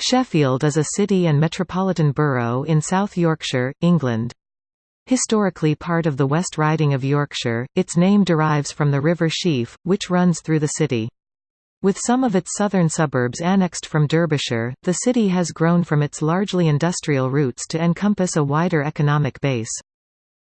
Sheffield is a city and metropolitan borough in South Yorkshire, England. Historically part of the West Riding of Yorkshire, its name derives from the River Sheaf, which runs through the city. With some of its southern suburbs annexed from Derbyshire, the city has grown from its largely industrial roots to encompass a wider economic base.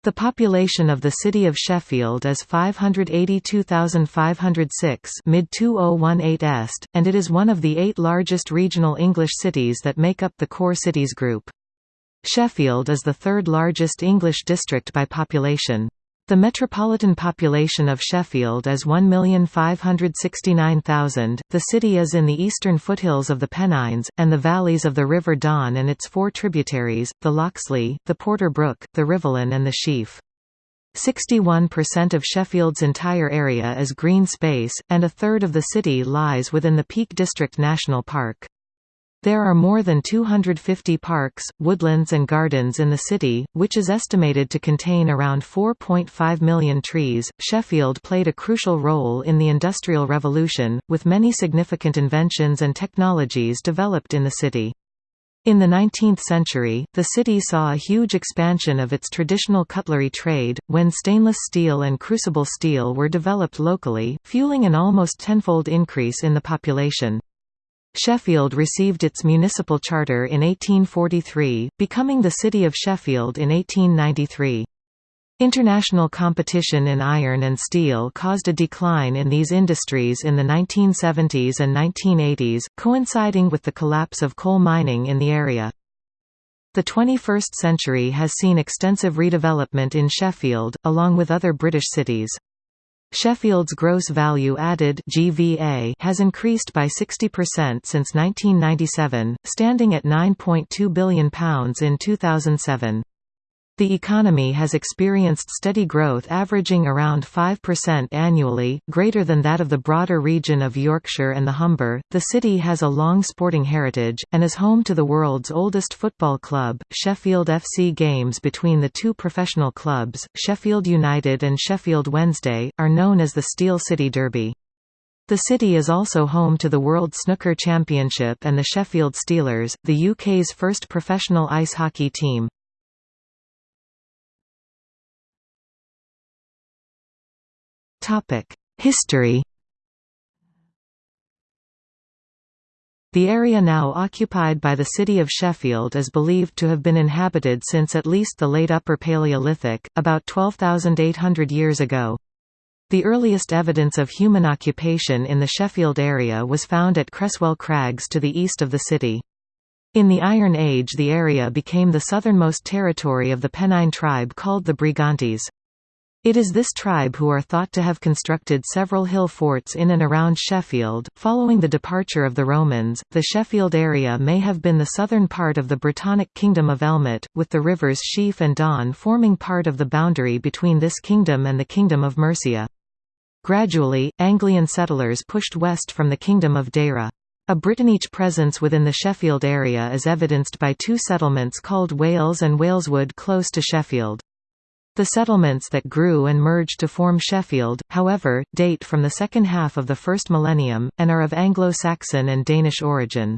The population of the city of Sheffield is 582,506 mid-2018 est, and it is one of the eight largest regional English cities that make up the core cities group. Sheffield is the third largest English district by population. The metropolitan population of Sheffield is 1,569,000. The city is in the eastern foothills of the Pennines, and the valleys of the River Don and its four tributaries, the Loxley, the Porter Brook, the Rivelin and the Sheaf. 61% of Sheffield's entire area is green space, and a third of the city lies within the Peak District National Park. There are more than 250 parks, woodlands and gardens in the city, which is estimated to contain around 4.5 million trees. Sheffield played a crucial role in the Industrial Revolution, with many significant inventions and technologies developed in the city. In the 19th century, the city saw a huge expansion of its traditional cutlery trade, when stainless steel and crucible steel were developed locally, fueling an almost tenfold increase in the population. Sheffield received its municipal charter in 1843, becoming the City of Sheffield in 1893. International competition in iron and steel caused a decline in these industries in the 1970s and 1980s, coinciding with the collapse of coal mining in the area. The 21st century has seen extensive redevelopment in Sheffield, along with other British cities. Sheffield's gross value added (GVA) has increased by 60% since 1997, standing at £9.2 billion in 2007. The economy has experienced steady growth averaging around 5% annually, greater than that of the broader region of Yorkshire and the Humber. The city has a long sporting heritage, and is home to the world's oldest football club, Sheffield FC. Games between the two professional clubs, Sheffield United and Sheffield Wednesday, are known as the Steel City Derby. The city is also home to the World Snooker Championship and the Sheffield Steelers, the UK's first professional ice hockey team. History The area now occupied by the city of Sheffield is believed to have been inhabited since at least the late Upper Paleolithic, about 12,800 years ago. The earliest evidence of human occupation in the Sheffield area was found at Cresswell Crags to the east of the city. In the Iron Age the area became the southernmost territory of the Pennine tribe called the Brigantes. It is this tribe who are thought to have constructed several hill forts in and around Sheffield. Following the departure of the Romans, the Sheffield area may have been the southern part of the Brittonic kingdom of Elmet, with the rivers Sheaf and Don forming part of the boundary between this kingdom and the kingdom of Mercia. Gradually, Anglian settlers pushed west from the kingdom of Deira. A Brittonic presence within the Sheffield area is evidenced by two settlements called Wales and Waleswood close to Sheffield. The settlements that grew and merged to form Sheffield, however, date from the second half of the first millennium, and are of Anglo-Saxon and Danish origin.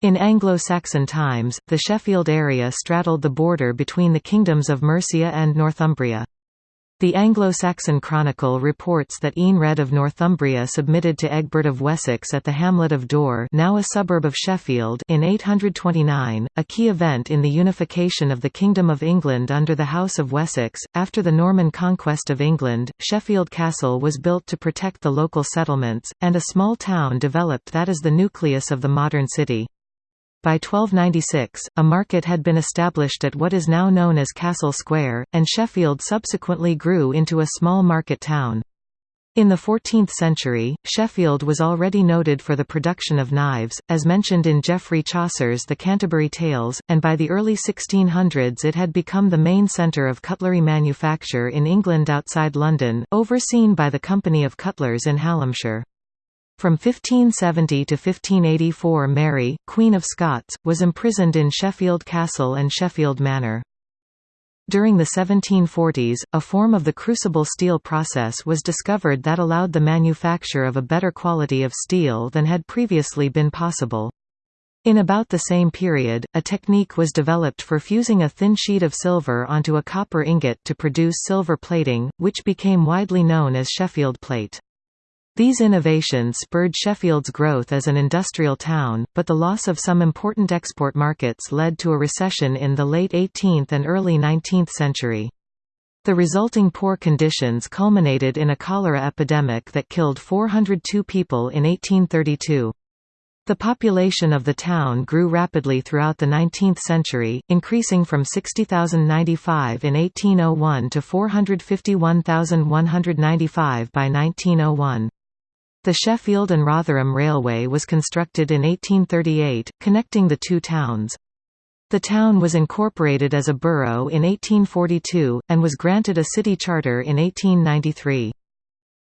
In Anglo-Saxon times, the Sheffield area straddled the border between the kingdoms of Mercia and Northumbria. The Anglo-Saxon Chronicle reports that Eanred of Northumbria submitted to Egbert of Wessex at the hamlet of Dore now a suburb of Sheffield in 829, a key event in the unification of the Kingdom of England under the House of Wessex. After the Norman conquest of England, Sheffield Castle was built to protect the local settlements, and a small town developed that is the nucleus of the modern city. By 1296, a market had been established at what is now known as Castle Square, and Sheffield subsequently grew into a small market town. In the 14th century, Sheffield was already noted for the production of knives, as mentioned in Geoffrey Chaucer's The Canterbury Tales, and by the early 1600s it had become the main centre of cutlery manufacture in England outside London, overseen by the Company of Cutlers in Hallamshire. From 1570 to 1584 Mary, Queen of Scots, was imprisoned in Sheffield Castle and Sheffield Manor. During the 1740s, a form of the crucible steel process was discovered that allowed the manufacture of a better quality of steel than had previously been possible. In about the same period, a technique was developed for fusing a thin sheet of silver onto a copper ingot to produce silver plating, which became widely known as Sheffield plate. These innovations spurred Sheffield's growth as an industrial town, but the loss of some important export markets led to a recession in the late 18th and early 19th century. The resulting poor conditions culminated in a cholera epidemic that killed 402 people in 1832. The population of the town grew rapidly throughout the 19th century, increasing from 60,095 in 1801 to 451,195 by 1901. The Sheffield and Rotherham Railway was constructed in 1838, connecting the two towns. The town was incorporated as a borough in 1842, and was granted a city charter in 1893.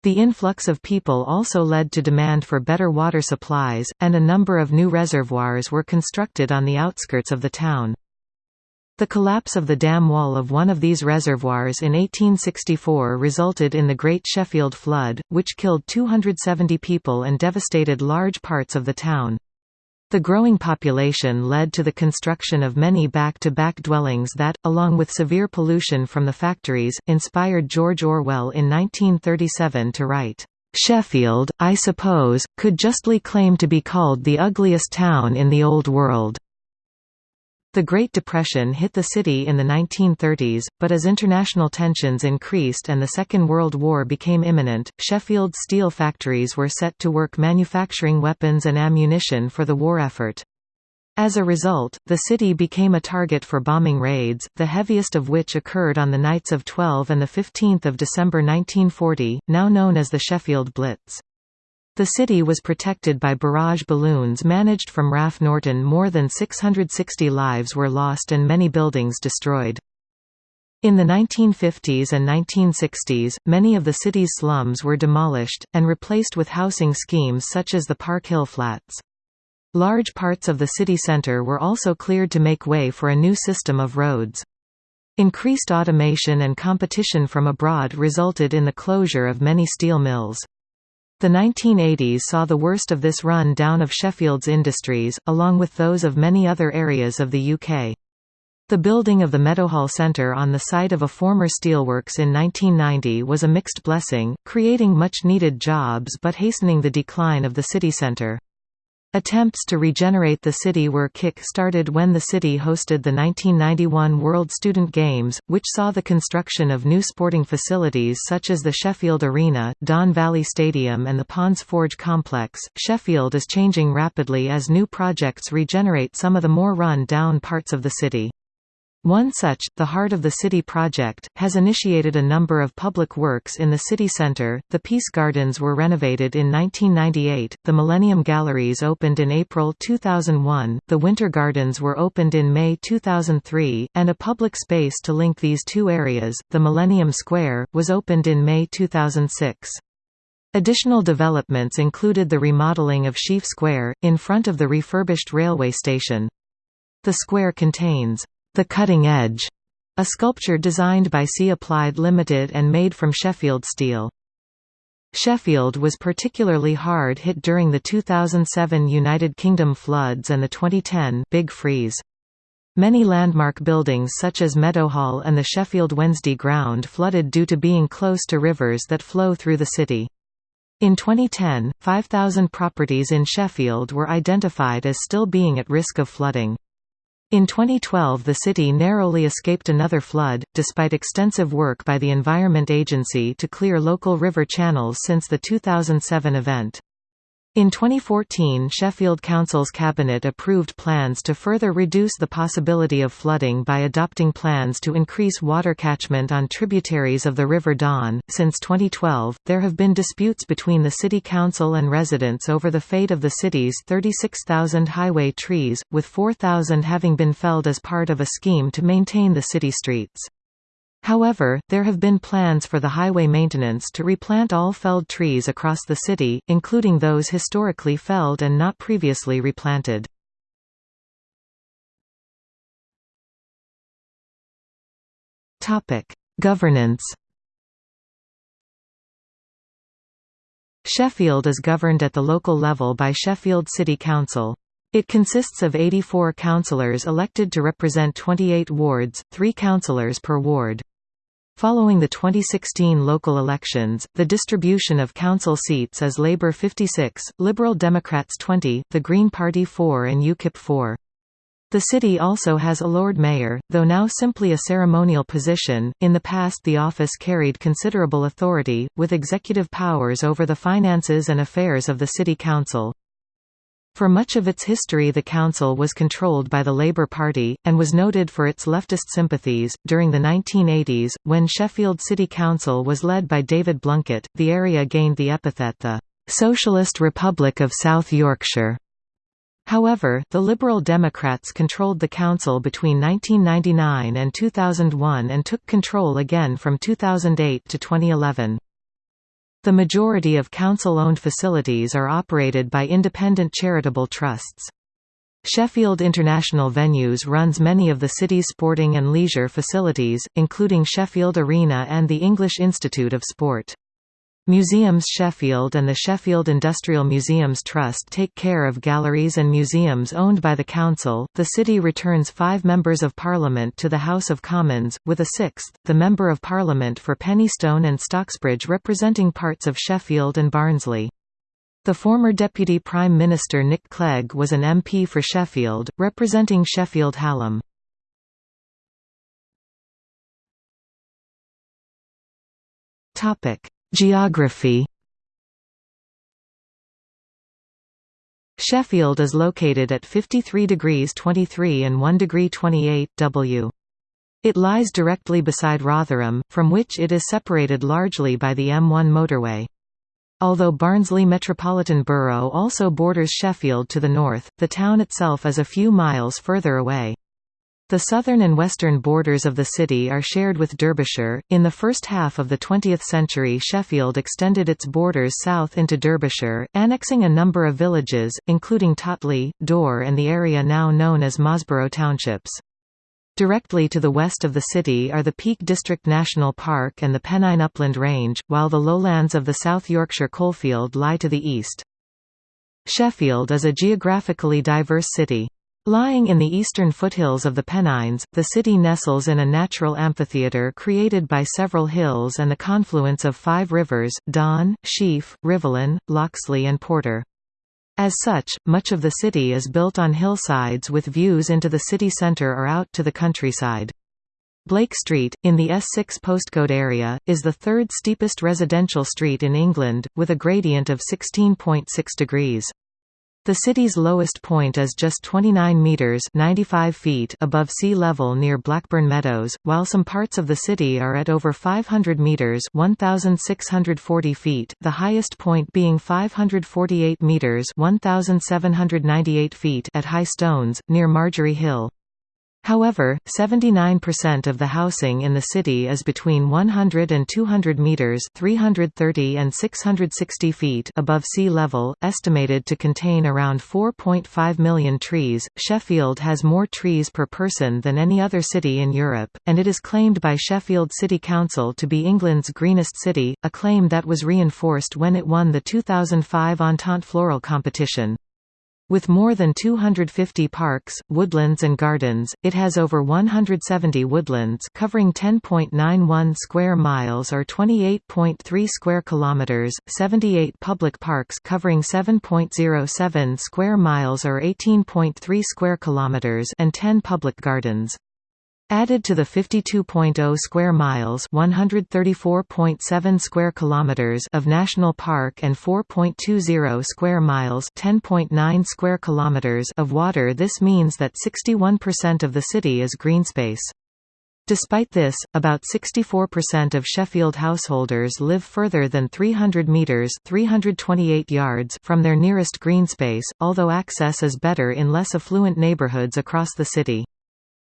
The influx of people also led to demand for better water supplies, and a number of new reservoirs were constructed on the outskirts of the town. The collapse of the dam wall of one of these reservoirs in 1864 resulted in the Great Sheffield Flood, which killed 270 people and devastated large parts of the town. The growing population led to the construction of many back-to-back -back dwellings that, along with severe pollution from the factories, inspired George Orwell in 1937 to write, "'Sheffield, I suppose, could justly claim to be called the ugliest town in the Old World.' The Great Depression hit the city in the 1930s, but as international tensions increased and the Second World War became imminent, Sheffield's steel factories were set to work manufacturing weapons and ammunition for the war effort. As a result, the city became a target for bombing raids, the heaviest of which occurred on the nights of 12 and 15 December 1940, now known as the Sheffield Blitz. The city was protected by barrage balloons managed from RAF Norton more than 660 lives were lost and many buildings destroyed. In the 1950s and 1960s, many of the city's slums were demolished, and replaced with housing schemes such as the Park Hill Flats. Large parts of the city centre were also cleared to make way for a new system of roads. Increased automation and competition from abroad resulted in the closure of many steel mills. The 1980s saw the worst of this run down of Sheffield's industries, along with those of many other areas of the UK. The building of the Meadowhall Centre on the site of a former steelworks in 1990 was a mixed blessing, creating much-needed jobs but hastening the decline of the city centre. Attempts to regenerate the city were kick-started when the city hosted the 1991 World Student Games, which saw the construction of new sporting facilities such as the Sheffield Arena, Don Valley Stadium and the Ponds Forge Complex. Sheffield is changing rapidly as new projects regenerate some of the more run-down parts of the city. One such, the Heart of the City project, has initiated a number of public works in the city centre. The Peace Gardens were renovated in 1998, the Millennium Galleries opened in April 2001, the Winter Gardens were opened in May 2003, and a public space to link these two areas, the Millennium Square, was opened in May 2006. Additional developments included the remodeling of Sheaf Square, in front of the refurbished railway station. The square contains the Cutting Edge, a sculpture designed by Si Applied Limited and made from Sheffield steel. Sheffield was particularly hard hit during the 2007 United Kingdom floods and the 2010 Big Freeze. Many landmark buildings such as Meadowhall and the Sheffield Wednesday Ground flooded due to being close to rivers that flow through the city. In 2010, 5,000 properties in Sheffield were identified as still being at risk of flooding. In 2012 the city narrowly escaped another flood, despite extensive work by the Environment Agency to clear local river channels since the 2007 event. In 2014 Sheffield Council's cabinet approved plans to further reduce the possibility of flooding by adopting plans to increase water catchment on tributaries of the River Don. Since 2012, there have been disputes between the City Council and residents over the fate of the city's 36,000 highway trees, with 4,000 having been felled as part of a scheme to maintain the city streets. However, there have been plans for the highway maintenance to replant all felled trees across the city, including those historically felled and not previously replanted. Governance Sheffield is governed at the local level by Sheffield City Council. It consists of 84 councillors elected to represent 28 wards, three councillors per ward. Following the 2016 local elections, the distribution of council seats is Labour 56, Liberal Democrats 20, the Green Party 4 and UKIP 4. The city also has a Lord Mayor, though now simply a ceremonial position. In the past, the office carried considerable authority, with executive powers over the finances and affairs of the city council. For much of its history the council was controlled by the Labour Party, and was noted for its leftist sympathies. During the 1980s, when Sheffield City Council was led by David Blunkett, the area gained the epithet the Socialist Republic of South Yorkshire. However, the Liberal Democrats controlled the council between 1999 and 2001 and took control again from 2008 to 2011. The majority of council-owned facilities are operated by independent charitable trusts. Sheffield International Venues runs many of the city's sporting and leisure facilities, including Sheffield Arena and the English Institute of Sport. Museums Sheffield and the Sheffield Industrial Museums Trust take care of galleries and museums owned by the council. The city returns five members of parliament to the House of Commons, with a sixth, the Member of Parliament for Penistone and Stocksbridge representing parts of Sheffield and Barnsley. The former Deputy Prime Minister Nick Clegg was an MP for Sheffield, representing Sheffield Hallam. Topic Geography Sheffield is located at 53 degrees 23 and 1 degree 28 W. It lies directly beside Rotherham, from which it is separated largely by the M1 motorway. Although Barnsley Metropolitan Borough also borders Sheffield to the north, the town itself is a few miles further away. The southern and western borders of the city are shared with Derbyshire. In the first half of the 20th century, Sheffield extended its borders south into Derbyshire, annexing a number of villages, including Totley, Dore, and the area now known as Mosborough Townships. Directly to the west of the city are the Peak District National Park and the Pennine Upland Range, while the lowlands of the South Yorkshire coalfield lie to the east. Sheffield is a geographically diverse city. Lying in the eastern foothills of the Pennines, the city nestles in a natural amphitheatre created by several hills and the confluence of five rivers, Don, Sheaf, Rivelin, Loxley and Porter. As such, much of the city is built on hillsides with views into the city centre or out to the countryside. Blake Street, in the S6 postcode area, is the third steepest residential street in England, with a gradient of 16.6 degrees. The city's lowest point is just 29 metres 95 feet above sea level near Blackburn Meadows, while some parts of the city are at over 500 metres 1,640 feet, the highest point being 548 metres 1,798 feet at High Stones, near Margery Hill. However, 79% of the housing in the city is between 100 and 200 meters (330 and 660 feet) above sea level, estimated to contain around 4.5 million trees. Sheffield has more trees per person than any other city in Europe, and it is claimed by Sheffield City Council to be England's greenest city, a claim that was reinforced when it won the 2005 Entente Floral competition. With more than 250 parks, woodlands and gardens, it has over 170 woodlands covering 10.91 square miles or 28.3 square kilometers, 78 public parks covering 7.07 square miles or 18.3 square kilometers and 10 public gardens. Added to the 52.0 square miles (134.7 square kilometers) of national park and 4.20 square miles (10.9 square kilometers) of water, this means that 61% of the city is green space. Despite this, about 64% of Sheffield householders live further than 300 metres 328 yards from their nearest green space, although access is better in less affluent neighbourhoods across the city.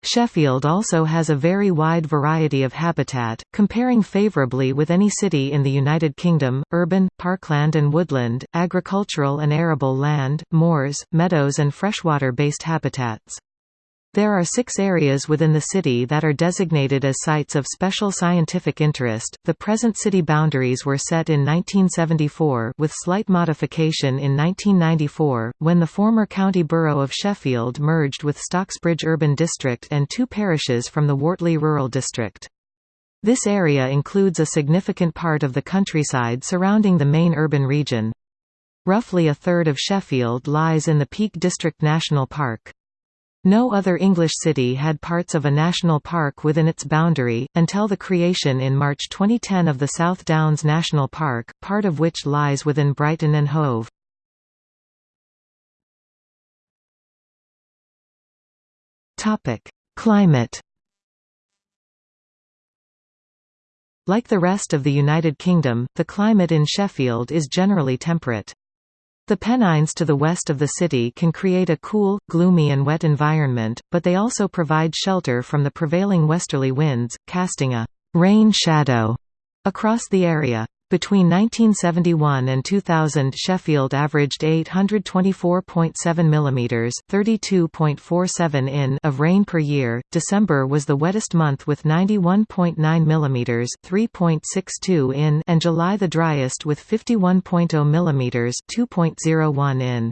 Sheffield also has a very wide variety of habitat, comparing favourably with any city in the United Kingdom, urban, parkland and woodland, agricultural and arable land, moors, meadows and freshwater-based habitats. There are six areas within the city that are designated as sites of special scientific interest. The present city boundaries were set in 1974 with slight modification in 1994, when the former county borough of Sheffield merged with Stocksbridge Urban District and two parishes from the Wortley Rural District. This area includes a significant part of the countryside surrounding the main urban region. Roughly a third of Sheffield lies in the Peak District National Park. No other English city had parts of a national park within its boundary, until the creation in March 2010 of the South Downs National Park, part of which lies within Brighton and Hove. Climate Like the rest of the United Kingdom, the climate in Sheffield is generally temperate. The Pennines to the west of the city can create a cool, gloomy and wet environment, but they also provide shelter from the prevailing westerly winds, casting a «rain shadow» across the area. Between 1971 and 2000 Sheffield averaged 824.7 mm 32.47 in of rain per year. December was the wettest month with 91.9 mm 3.62 in and July the driest with 51.0 mm 2.01 in.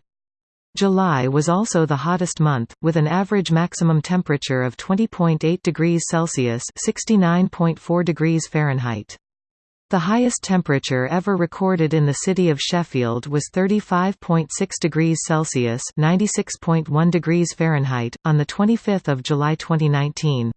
July was also the hottest month, with an average maximum temperature of 20.8 degrees Celsius (69.4 degrees Fahrenheit). The highest temperature ever recorded in the city of Sheffield was 35.6 degrees Celsius (96.1 degrees Fahrenheit) on the 25th of July 2019.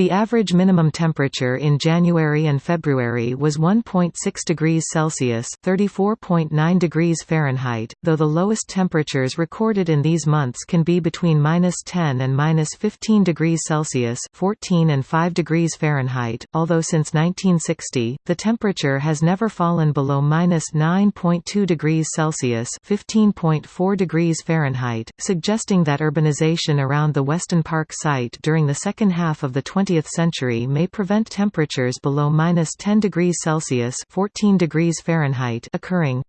The average minimum temperature in January and February was 1.6 degrees Celsius (34.9 degrees Fahrenheit), though the lowest temperatures recorded in these months can be between -10 and -15 degrees Celsius (14 and 5 degrees Fahrenheit). Although since 1960, the temperature has never fallen below -9.2 degrees Celsius (15.4 degrees Fahrenheit), suggesting that urbanization around the Weston Park site during the second half of the 20th 20th century may prevent temperatures below minus 10 degrees Celsius 14 degrees Fahrenheit occurring.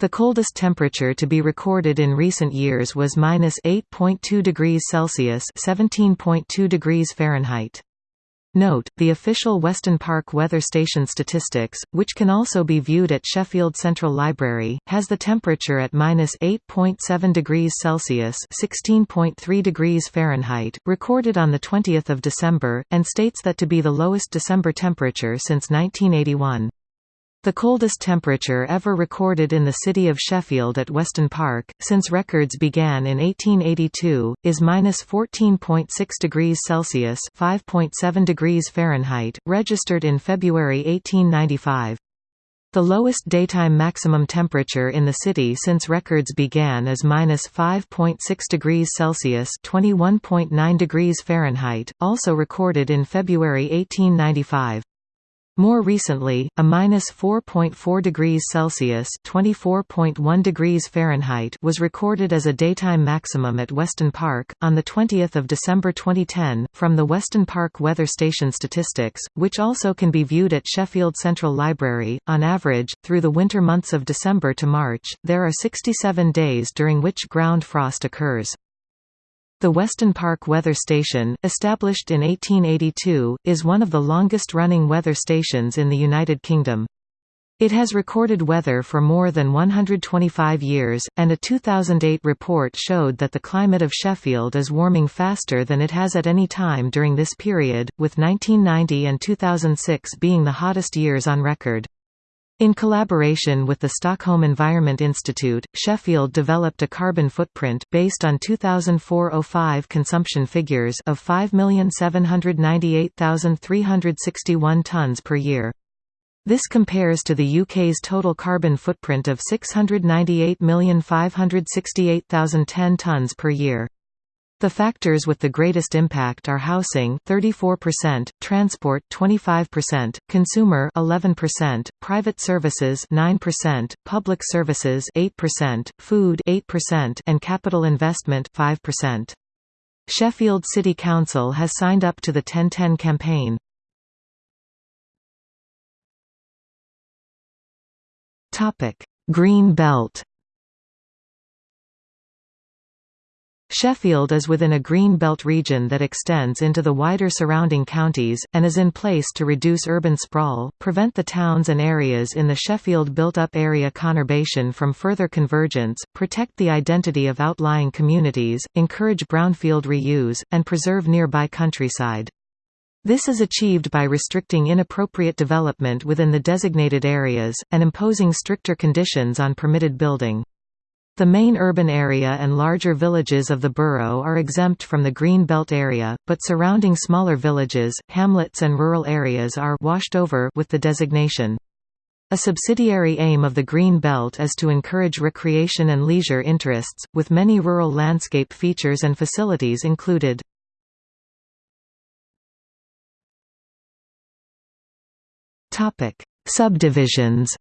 The coldest temperature to be recorded in recent years was minus 8.2 degrees Celsius 17.2 degrees Fahrenheit. Note, the official Weston Park Weather Station statistics, which can also be viewed at Sheffield Central Library, has the temperature at minus 8.7 degrees Celsius (16.3 degrees Fahrenheit), recorded on the 20th of December, and states that to be the lowest December temperature since 1981. The coldest temperature ever recorded in the city of Sheffield at Weston Park, since records began in 1882, is minus 14.6 degrees Celsius (5.7 degrees Fahrenheit), registered in February 1895. The lowest daytime maximum temperature in the city since records began is minus 5.6 degrees Celsius (21.9 degrees Fahrenheit), also recorded in February 1895. More recently, a minus 4.4 degrees Celsius (24.1 degrees Fahrenheit) was recorded as a daytime maximum at Weston Park on the 20th of December 2010 from the Weston Park Weather Station statistics, which also can be viewed at Sheffield Central Library. On average, through the winter months of December to March, there are 67 days during which ground frost occurs. The Weston Park Weather Station, established in 1882, is one of the longest-running weather stations in the United Kingdom. It has recorded weather for more than 125 years, and a 2008 report showed that the climate of Sheffield is warming faster than it has at any time during this period, with 1990 and 2006 being the hottest years on record. In collaboration with the Stockholm Environment Institute, Sheffield developed a carbon footprint based on 2004-05 consumption figures of 5,798,361 tonnes per year. This compares to the UK's total carbon footprint of 698,568,010 tonnes per year. The factors with the greatest impact are housing 34%, transport 25%, consumer 11%, private services 9%, public services 8%, food 8% and capital investment 5%. Sheffield City Council has signed up to the 1010 campaign. Topic: Green Belt Sheffield is within a green belt region that extends into the wider surrounding counties, and is in place to reduce urban sprawl, prevent the towns and areas in the Sheffield built-up area conurbation from further convergence, protect the identity of outlying communities, encourage brownfield reuse, and preserve nearby countryside. This is achieved by restricting inappropriate development within the designated areas, and imposing stricter conditions on permitted building. The main urban area and larger villages of the borough are exempt from the Green Belt area, but surrounding smaller villages, hamlets and rural areas are washed over with the designation. A subsidiary aim of the Green Belt is to encourage recreation and leisure interests, with many rural landscape features and facilities included. Subdivisions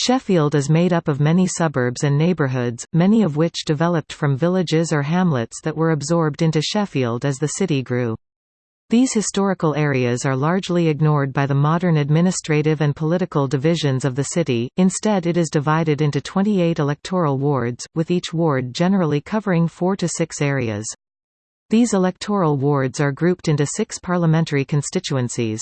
Sheffield is made up of many suburbs and neighbourhoods, many of which developed from villages or hamlets that were absorbed into Sheffield as the city grew. These historical areas are largely ignored by the modern administrative and political divisions of the city, instead it is divided into 28 electoral wards, with each ward generally covering four to six areas. These electoral wards are grouped into six parliamentary constituencies.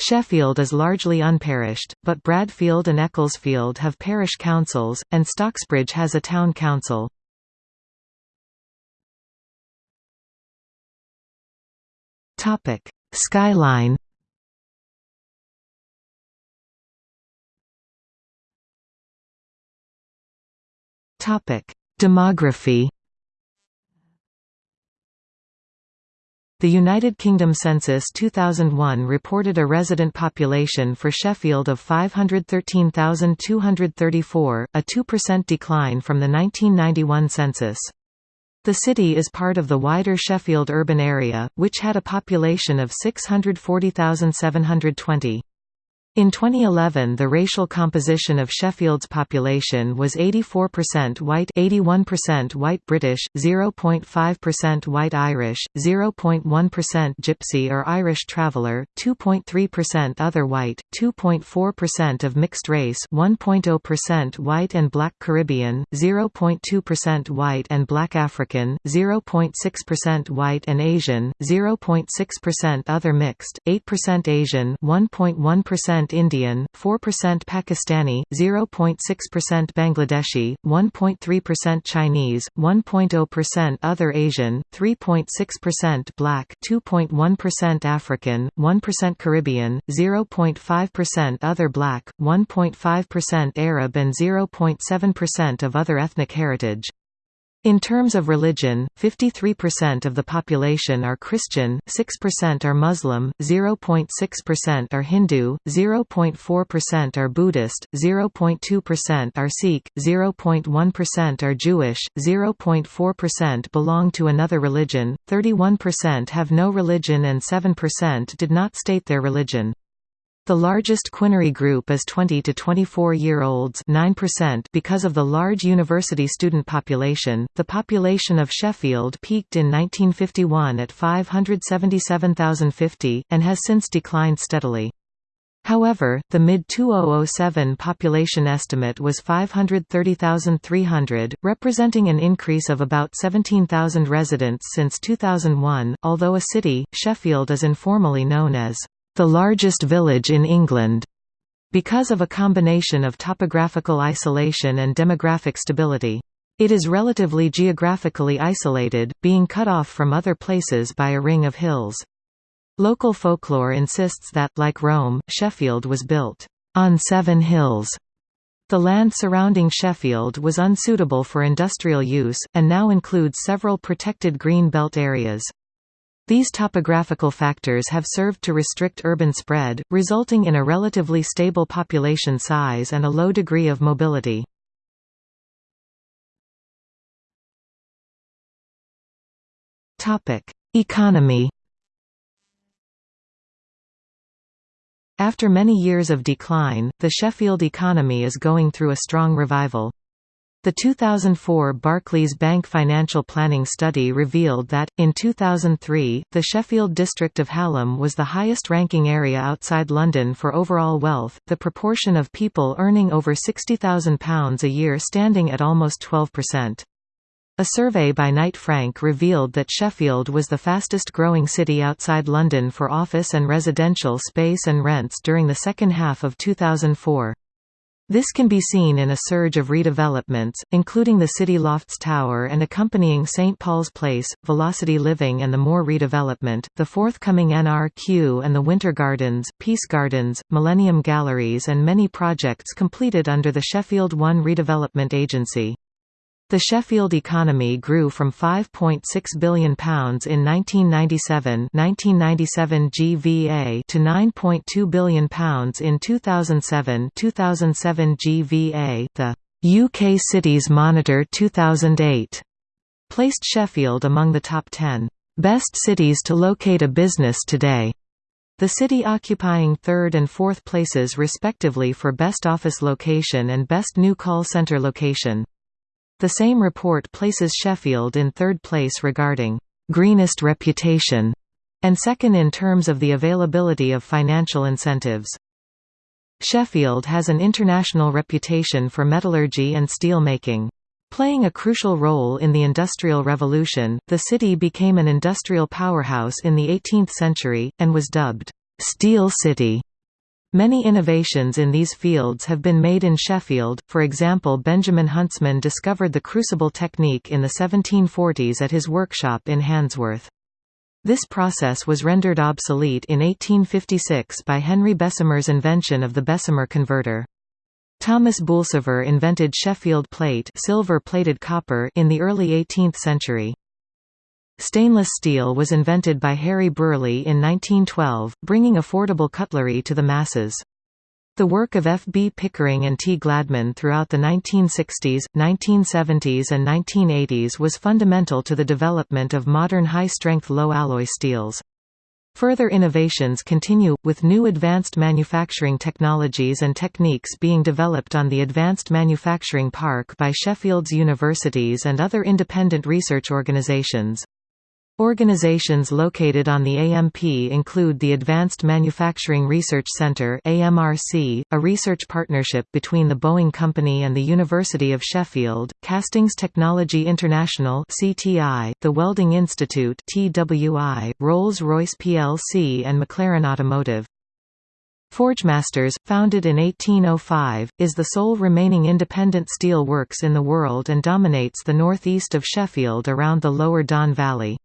Sheffield is largely unparished, but Bradfield and Ecclesfield have parish councils, and Stocksbridge has a town council. Skyline Demography The United Kingdom Census 2001 reported a resident population for Sheffield of 513,234, a 2% decline from the 1991 census. The city is part of the wider Sheffield urban area, which had a population of 640,720. In 2011 the racial composition of Sheffield's population was 84% white 81% white British, 0.5% white Irish, 0.1% Gypsy or Irish traveller, 2.3% other white, 2.4% of mixed race 1.0% white and black Caribbean, 0.2% white and black African, 0.6% white and Asian, 0.6% other mixed, 8% Asian 1.1% Indian, 4% Pakistani, 0.6% Bangladeshi, 1.3% Chinese, 1.0% Other Asian, 3.6% Black, 2.1% African, 1% Caribbean, 0.5% Other Black, 1.5% Arab and 0.7% of other ethnic heritage. In terms of religion, 53% of the population are Christian, 6% are Muslim, 0.6% are Hindu, 0.4% are Buddhist, 0.2% are Sikh, 0.1% are Jewish, 0.4% belong to another religion, 31% have no religion and 7% did not state their religion. The largest Quinary group is 20 to 24 year olds, 9% because of the large university student population. The population of Sheffield peaked in 1951 at 577,050 and has since declined steadily. However, the mid-2007 population estimate was 530,300, representing an increase of about 17,000 residents since 2001. Although a city, Sheffield is informally known as the largest village in England, because of a combination of topographical isolation and demographic stability. It is relatively geographically isolated, being cut off from other places by a ring of hills. Local folklore insists that, like Rome, Sheffield was built on seven hills. The land surrounding Sheffield was unsuitable for industrial use, and now includes several protected green belt areas. These topographical factors have served to restrict urban spread, resulting in a relatively stable population size and a low degree of mobility. Economy After many years of decline, the Sheffield economy is going through a strong revival. The 2004 Barclays Bank Financial Planning Study revealed that, in 2003, the Sheffield district of Hallam was the highest ranking area outside London for overall wealth, the proportion of people earning over £60,000 a year standing at almost 12%. A survey by Knight Frank revealed that Sheffield was the fastest growing city outside London for office and residential space and rents during the second half of 2004. This can be seen in a surge of redevelopments, including the City Lofts Tower and accompanying St Paul's Place, Velocity Living and the Moor redevelopment, the forthcoming NRQ and the Winter Gardens, Peace Gardens, Millennium Galleries and many projects completed under the Sheffield One Redevelopment Agency. The Sheffield economy grew from £5.6 billion in 1997, 1997 GVA to £9.2 billion in 2007, 2007 GVA. The UK Cities Monitor 2008 placed Sheffield among the top 10 best cities to locate a business today. The city occupying third and fourth places respectively for best office location and best new call centre location. The same report places Sheffield in third place regarding «greenest reputation» and second in terms of the availability of financial incentives. Sheffield has an international reputation for metallurgy and steel making. Playing a crucial role in the Industrial Revolution, the city became an industrial powerhouse in the 18th century, and was dubbed, "'Steel City' Many innovations in these fields have been made in Sheffield, for example Benjamin Huntsman discovered the crucible technique in the 1740s at his workshop in Handsworth. This process was rendered obsolete in 1856 by Henry Bessemer's invention of the Bessemer converter. Thomas Boulsover invented Sheffield plate silver-plated copper in the early 18th century. Stainless steel was invented by Harry Brearley in 1912, bringing affordable cutlery to the masses. The work of F. B. Pickering and T. Gladman throughout the 1960s, 1970s and 1980s was fundamental to the development of modern high-strength low-alloy steels. Further innovations continue, with new advanced manufacturing technologies and techniques being developed on the Advanced Manufacturing Park by Sheffield's universities and other independent research organizations. Organizations located on the AMP include the Advanced Manufacturing Research Center AMRC, a research partnership between the Boeing Company and the University of Sheffield, Castings Technology International CTI, the Welding Institute TWI, Rolls-Royce plc and McLaren Automotive. Forgemasters, founded in 1805, is the sole remaining independent steel works in the world and dominates the northeast of Sheffield around the lower Don Valley.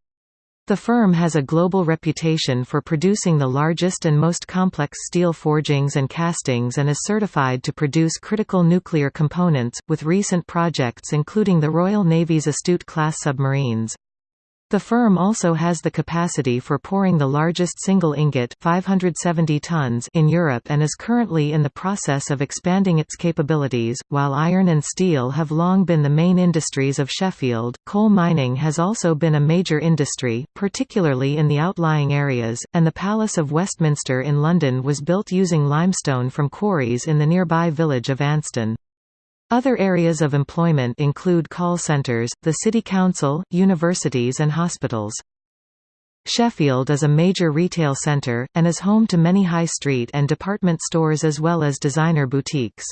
The firm has a global reputation for producing the largest and most complex steel forgings and castings and is certified to produce critical nuclear components, with recent projects including the Royal Navy's Astute-class submarines. The firm also has the capacity for pouring the largest single ingot 570 tons in Europe and is currently in the process of expanding its capabilities. While iron and steel have long been the main industries of Sheffield, coal mining has also been a major industry, particularly in the outlying areas, and the Palace of Westminster in London was built using limestone from quarries in the nearby village of Anston. Other areas of employment include call centres, the city council, universities and hospitals. Sheffield is a major retail centre, and is home to many high street and department stores as well as designer boutiques.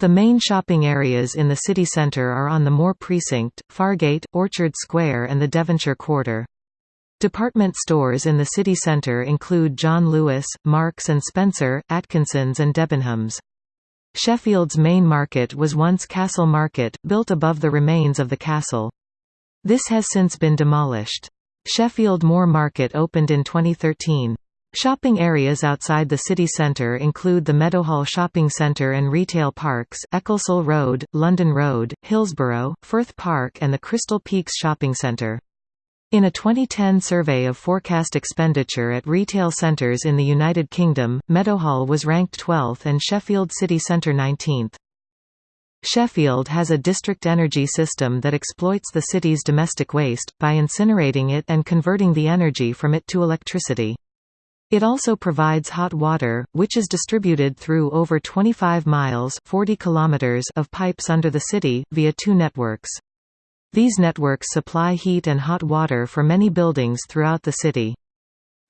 The main shopping areas in the city centre are on the Moor Precinct, Fargate, Orchard Square and the Devonshire Quarter. Department stores in the city centre include John Lewis, Marks and Spencer, Atkinsons and Debenhams. Sheffield's main market was once Castle Market, built above the remains of the castle. This has since been demolished. Sheffield Moor Market opened in 2013. Shopping areas outside the city centre include the Meadowhall Shopping Centre and retail parks, Ecclesall Road, London Road, Hillsborough, Firth Park and the Crystal Peaks Shopping Centre. In a 2010 survey of forecast expenditure at retail centres in the United Kingdom, Meadowhall was ranked 12th and Sheffield City Centre 19th. Sheffield has a district energy system that exploits the city's domestic waste, by incinerating it and converting the energy from it to electricity. It also provides hot water, which is distributed through over 25 miles 40 kilometers of pipes under the city, via two networks. These networks supply heat and hot water for many buildings throughout the city.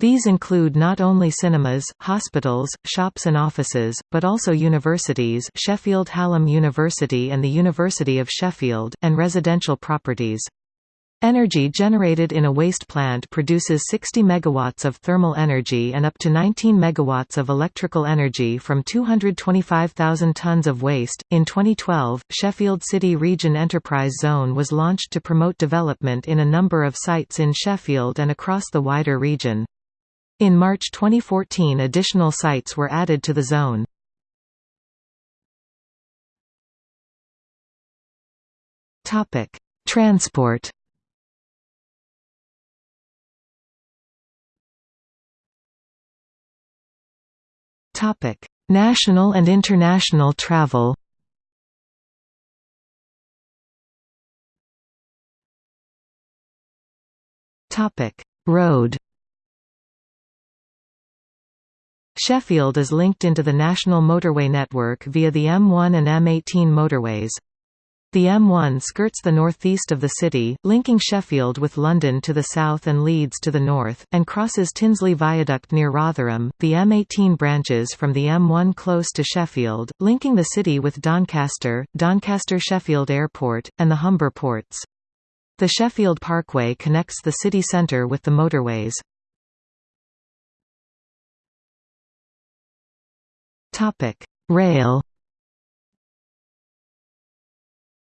These include not only cinemas, hospitals, shops and offices, but also universities Sheffield Hallam University and the University of Sheffield, and residential properties. Energy generated in a waste plant produces 60 megawatts of thermal energy and up to 19 megawatts of electrical energy from 225,000 tons of waste. In 2012, Sheffield City Region Enterprise Zone was launched to promote development in a number of sites in Sheffield and across the wider region. In March 2014 additional sites were added to the zone. Transport Topic: National and international travel. Topic: Road. Sheffield is linked into the national motorway network via the M1 and M18 motorways. The M1 skirts the northeast of the city, linking Sheffield with London to the south and Leeds to the north, and crosses Tinsley Viaduct near Rotherham. The M18 branches from the M1 close to Sheffield, linking the city with Doncaster, Doncaster Sheffield Airport, and the Humber ports. The Sheffield Parkway connects the city centre with the motorways. Rail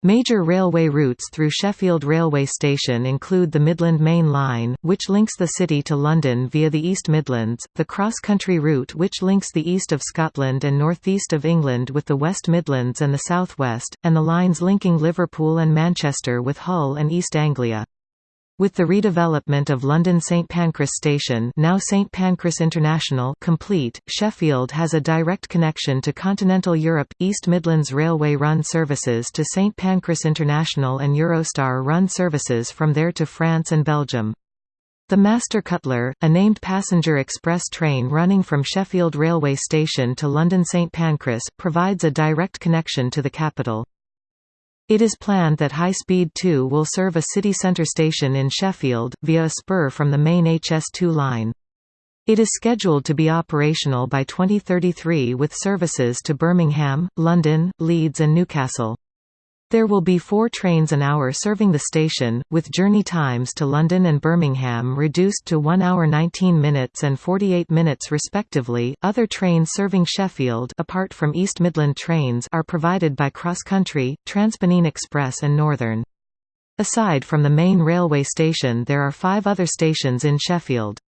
Major railway routes through Sheffield Railway Station include the Midland Main Line, which links the city to London via the East Midlands, the cross-country route which links the east of Scotland and northeast of England with the West Midlands and the southwest, and the lines linking Liverpool and Manchester with Hull and East Anglia. With the redevelopment of London St Pancras Station now St Pancras International complete, Sheffield has a direct connection to Continental Europe. East Midlands Railway run services to St Pancras International and Eurostar run services from there to France and Belgium. The Master Cutler, a named passenger express train running from Sheffield Railway Station to London St Pancras, provides a direct connection to the capital. It is planned that High Speed 2 will serve a city centre station in Sheffield, via a spur from the main HS2 line. It is scheduled to be operational by 2033 with services to Birmingham, London, Leeds and Newcastle. There will be four trains an hour serving the station, with journey times to London and Birmingham reduced to 1 hour 19 minutes and 48 minutes respectively. Other trains serving Sheffield apart from East Midland trains are provided by Cross Country, Transpennine Express and Northern. Aside from the main railway station there are five other stations in Sheffield.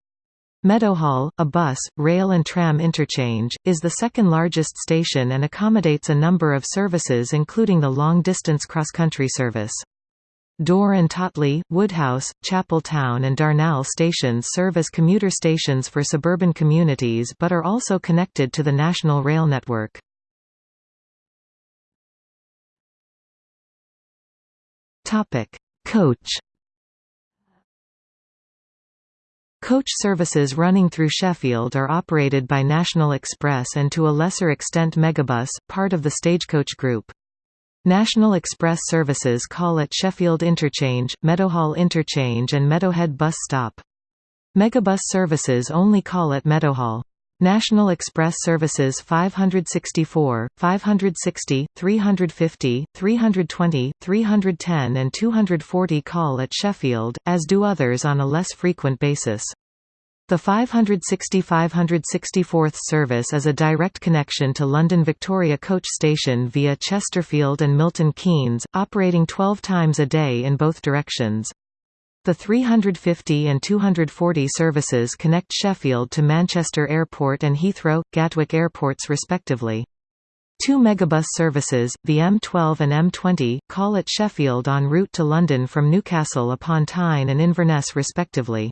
Meadowhall, a bus, rail and tram interchange, is the second largest station and accommodates a number of services including the long-distance cross-country service. Dore and Totley, Woodhouse, Chapeltown and Darnall stations serve as commuter stations for suburban communities but are also connected to the national rail network. Coach Coach services running through Sheffield are operated by National Express and to a lesser extent Megabus, part of the Stagecoach Group. National Express services call at Sheffield Interchange, Meadowhall Interchange and Meadowhead Bus Stop. Megabus services only call at Meadowhall. National Express services 564, 560, 350, 320, 310 and 240 call at Sheffield, as do others on a less frequent basis. The 560-564th service is a direct connection to London Victoria Coach Station via Chesterfield and Milton Keynes, operating 12 times a day in both directions. The 350 and 240 services connect Sheffield to Manchester Airport and Heathrow, Gatwick airports respectively. Two megabus services, the M12 and M20, call at Sheffield en route to London from Newcastle upon Tyne and Inverness respectively.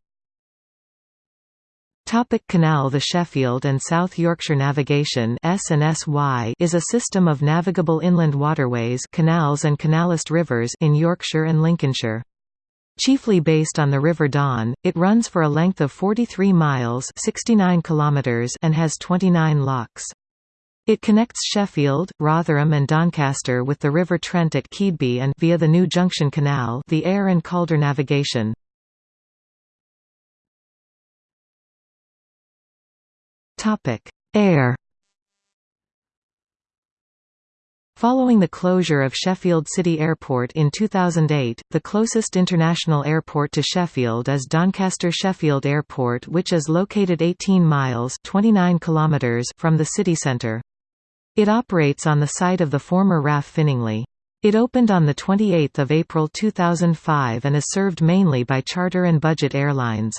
Topic canal The Sheffield and South Yorkshire Navigation is a system of navigable inland waterways canals and canalised rivers in Yorkshire and Lincolnshire. Chiefly based on the River Don, it runs for a length of 43 miles 69 kilometers and has 29 locks. It connects Sheffield, Rotherham and Doncaster with the River Trent at Keadby and via the New Junction Canal the Aire and Calder navigation. Air Following the closure of Sheffield City Airport in 2008, the closest international airport to Sheffield is Doncaster Sheffield Airport which is located 18 miles 29 kilometers from the city centre. It operates on the site of the former RAF Finningley. It opened on 28 April 2005 and is served mainly by charter and budget airlines.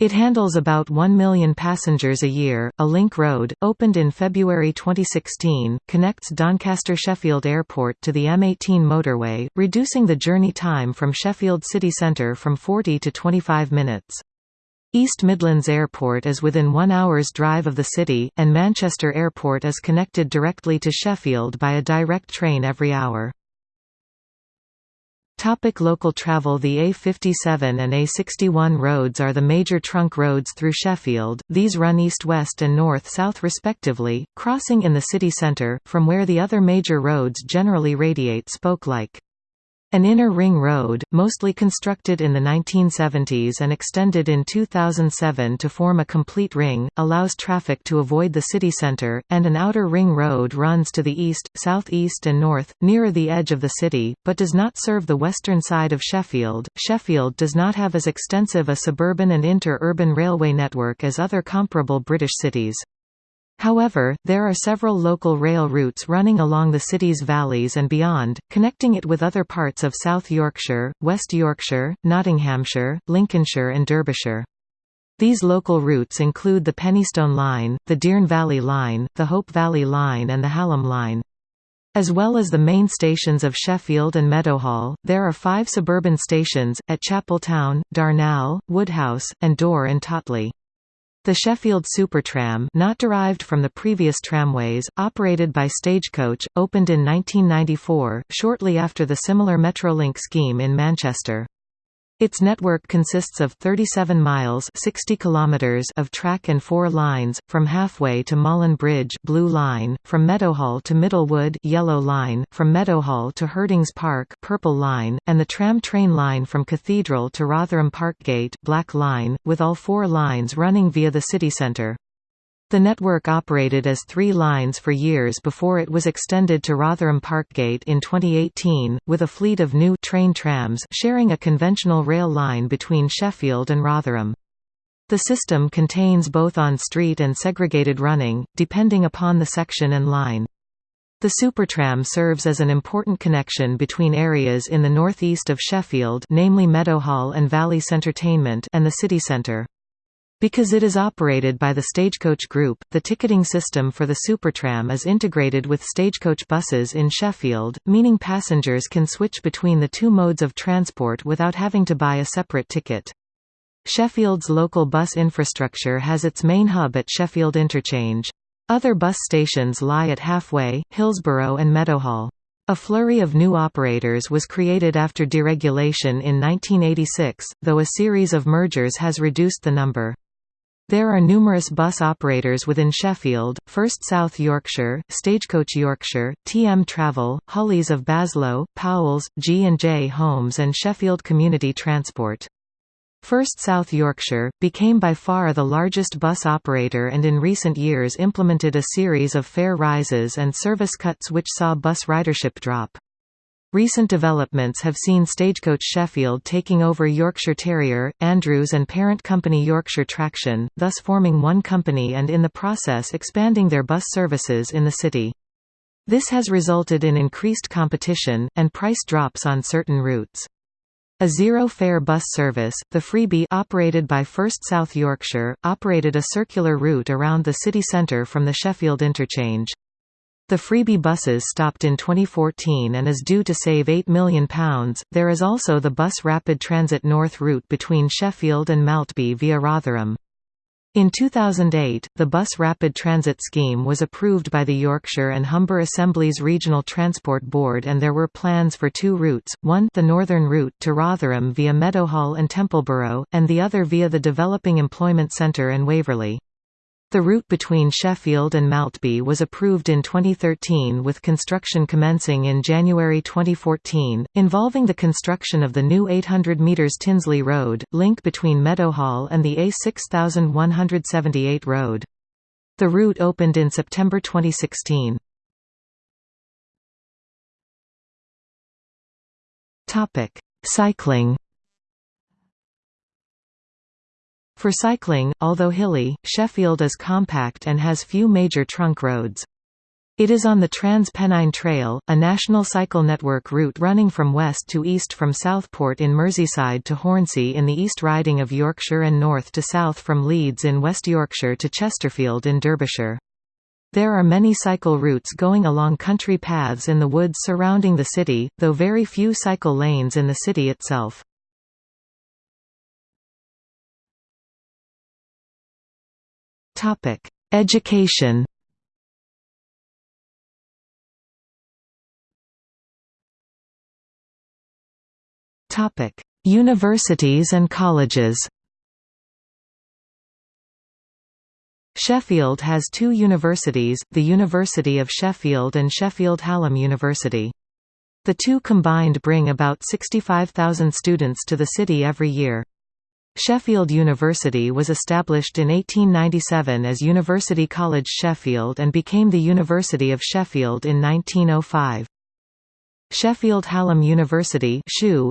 It handles about 1 million passengers a year. A link road, opened in February 2016, connects Doncaster Sheffield Airport to the M18 motorway, reducing the journey time from Sheffield city centre from 40 to 25 minutes. East Midlands Airport is within one hour's drive of the city, and Manchester Airport is connected directly to Sheffield by a direct train every hour. Topic local travel The A57 and A61 roads are the major trunk roads through Sheffield, these run east-west and north-south respectively, crossing in the city centre, from where the other major roads generally radiate spoke-like. An inner ring road, mostly constructed in the 1970s and extended in 2007 to form a complete ring, allows traffic to avoid the city centre, and an outer ring road runs to the east, southeast and north, nearer the edge of the city, but does not serve the western side of Sheffield. Sheffield does not have as extensive a suburban and inter-urban railway network as other comparable British cities. However, there are several local rail routes running along the city's valleys and beyond, connecting it with other parts of South Yorkshire, West Yorkshire, Nottinghamshire, Lincolnshire and Derbyshire. These local routes include the Penistone Line, the Dearne Valley Line, the Hope Valley Line and the Hallam Line. As well as the main stations of Sheffield and Meadowhall, there are five suburban stations, at Chapeltown, Darnall, Woodhouse, and Dore and Totley. The Sheffield Supertram not derived from the previous tramways, operated by Stagecoach, opened in 1994, shortly after the similar Metrolink scheme in Manchester. Its network consists of 37 miles 60 kilometers of track and four lines, from halfway to Malin Bridge Blue Line, from Meadowhall to Middlewood Yellow Line, from Meadowhall to Herdings Park Purple Line, and the tram train line from Cathedral to Rotherham Parkgate Black Line, with all four lines running via the city centre. The network operated as three lines for years before it was extended to Rotherham Parkgate in 2018, with a fleet of new train trams sharing a conventional rail line between Sheffield and Rotherham. The system contains both on-street and segregated running, depending upon the section and line. The Supertram serves as an important connection between areas in the northeast of Sheffield namely Meadowhall and Valley Centertainment and the city centre. Because it is operated by the Stagecoach Group, the ticketing system for the Supertram is integrated with Stagecoach buses in Sheffield, meaning passengers can switch between the two modes of transport without having to buy a separate ticket. Sheffield's local bus infrastructure has its main hub at Sheffield Interchange. Other bus stations lie at Halfway, Hillsborough and Meadowhall. A flurry of new operators was created after deregulation in 1986, though a series of mergers has reduced the number. There are numerous bus operators within Sheffield, First South Yorkshire, Stagecoach Yorkshire, TM Travel, Hulleys of Baslow, Powells, G&J Holmes and Sheffield Community Transport. First South Yorkshire, became by far the largest bus operator and in recent years implemented a series of fare rises and service cuts which saw bus ridership drop. Recent developments have seen Stagecoach Sheffield taking over Yorkshire Terrier, Andrews and parent company Yorkshire Traction, thus forming one company and in the process expanding their bus services in the city. This has resulted in increased competition, and price drops on certain routes. A zero-fare bus service, the Freebie operated by First South Yorkshire, operated a circular route around the city centre from the Sheffield interchange. The freebie buses stopped in 2014 and is due to save £8 million. There is also the Bus Rapid Transit North route between Sheffield and Maltby via Rotherham. In 2008, the Bus Rapid Transit Scheme was approved by the Yorkshire and Humber Assemblies Regional Transport Board and there were plans for two routes, one the northern route to Rotherham via Meadowhall and Templeborough, and the other via the Developing Employment Centre and Waverley. The route between Sheffield and Maltby was approved in 2013 with construction commencing in January 2014, involving the construction of the new 800 metres Tinsley Road, link between Meadowhall and the A6178 road. The route opened in September 2016. Cycling For cycling, although hilly, Sheffield is compact and has few major trunk roads. It is on the Trans-Pennine Trail, a national cycle network route running from west to east from Southport in Merseyside to Hornsea in the East Riding of Yorkshire and north to south from Leeds in West Yorkshire to Chesterfield in Derbyshire. There are many cycle routes going along country paths in the woods surrounding the city, though very few cycle lanes in the city itself. Topic: Education. Topic: Universities and colleges. Sheffield has two universities, the University of Sheffield and Sheffield Hallam University. The two combined bring about 65,000 students to the city every year. Sheffield University was established in 1897 as University College Sheffield and became the University of Sheffield in 1905. Sheffield Hallam University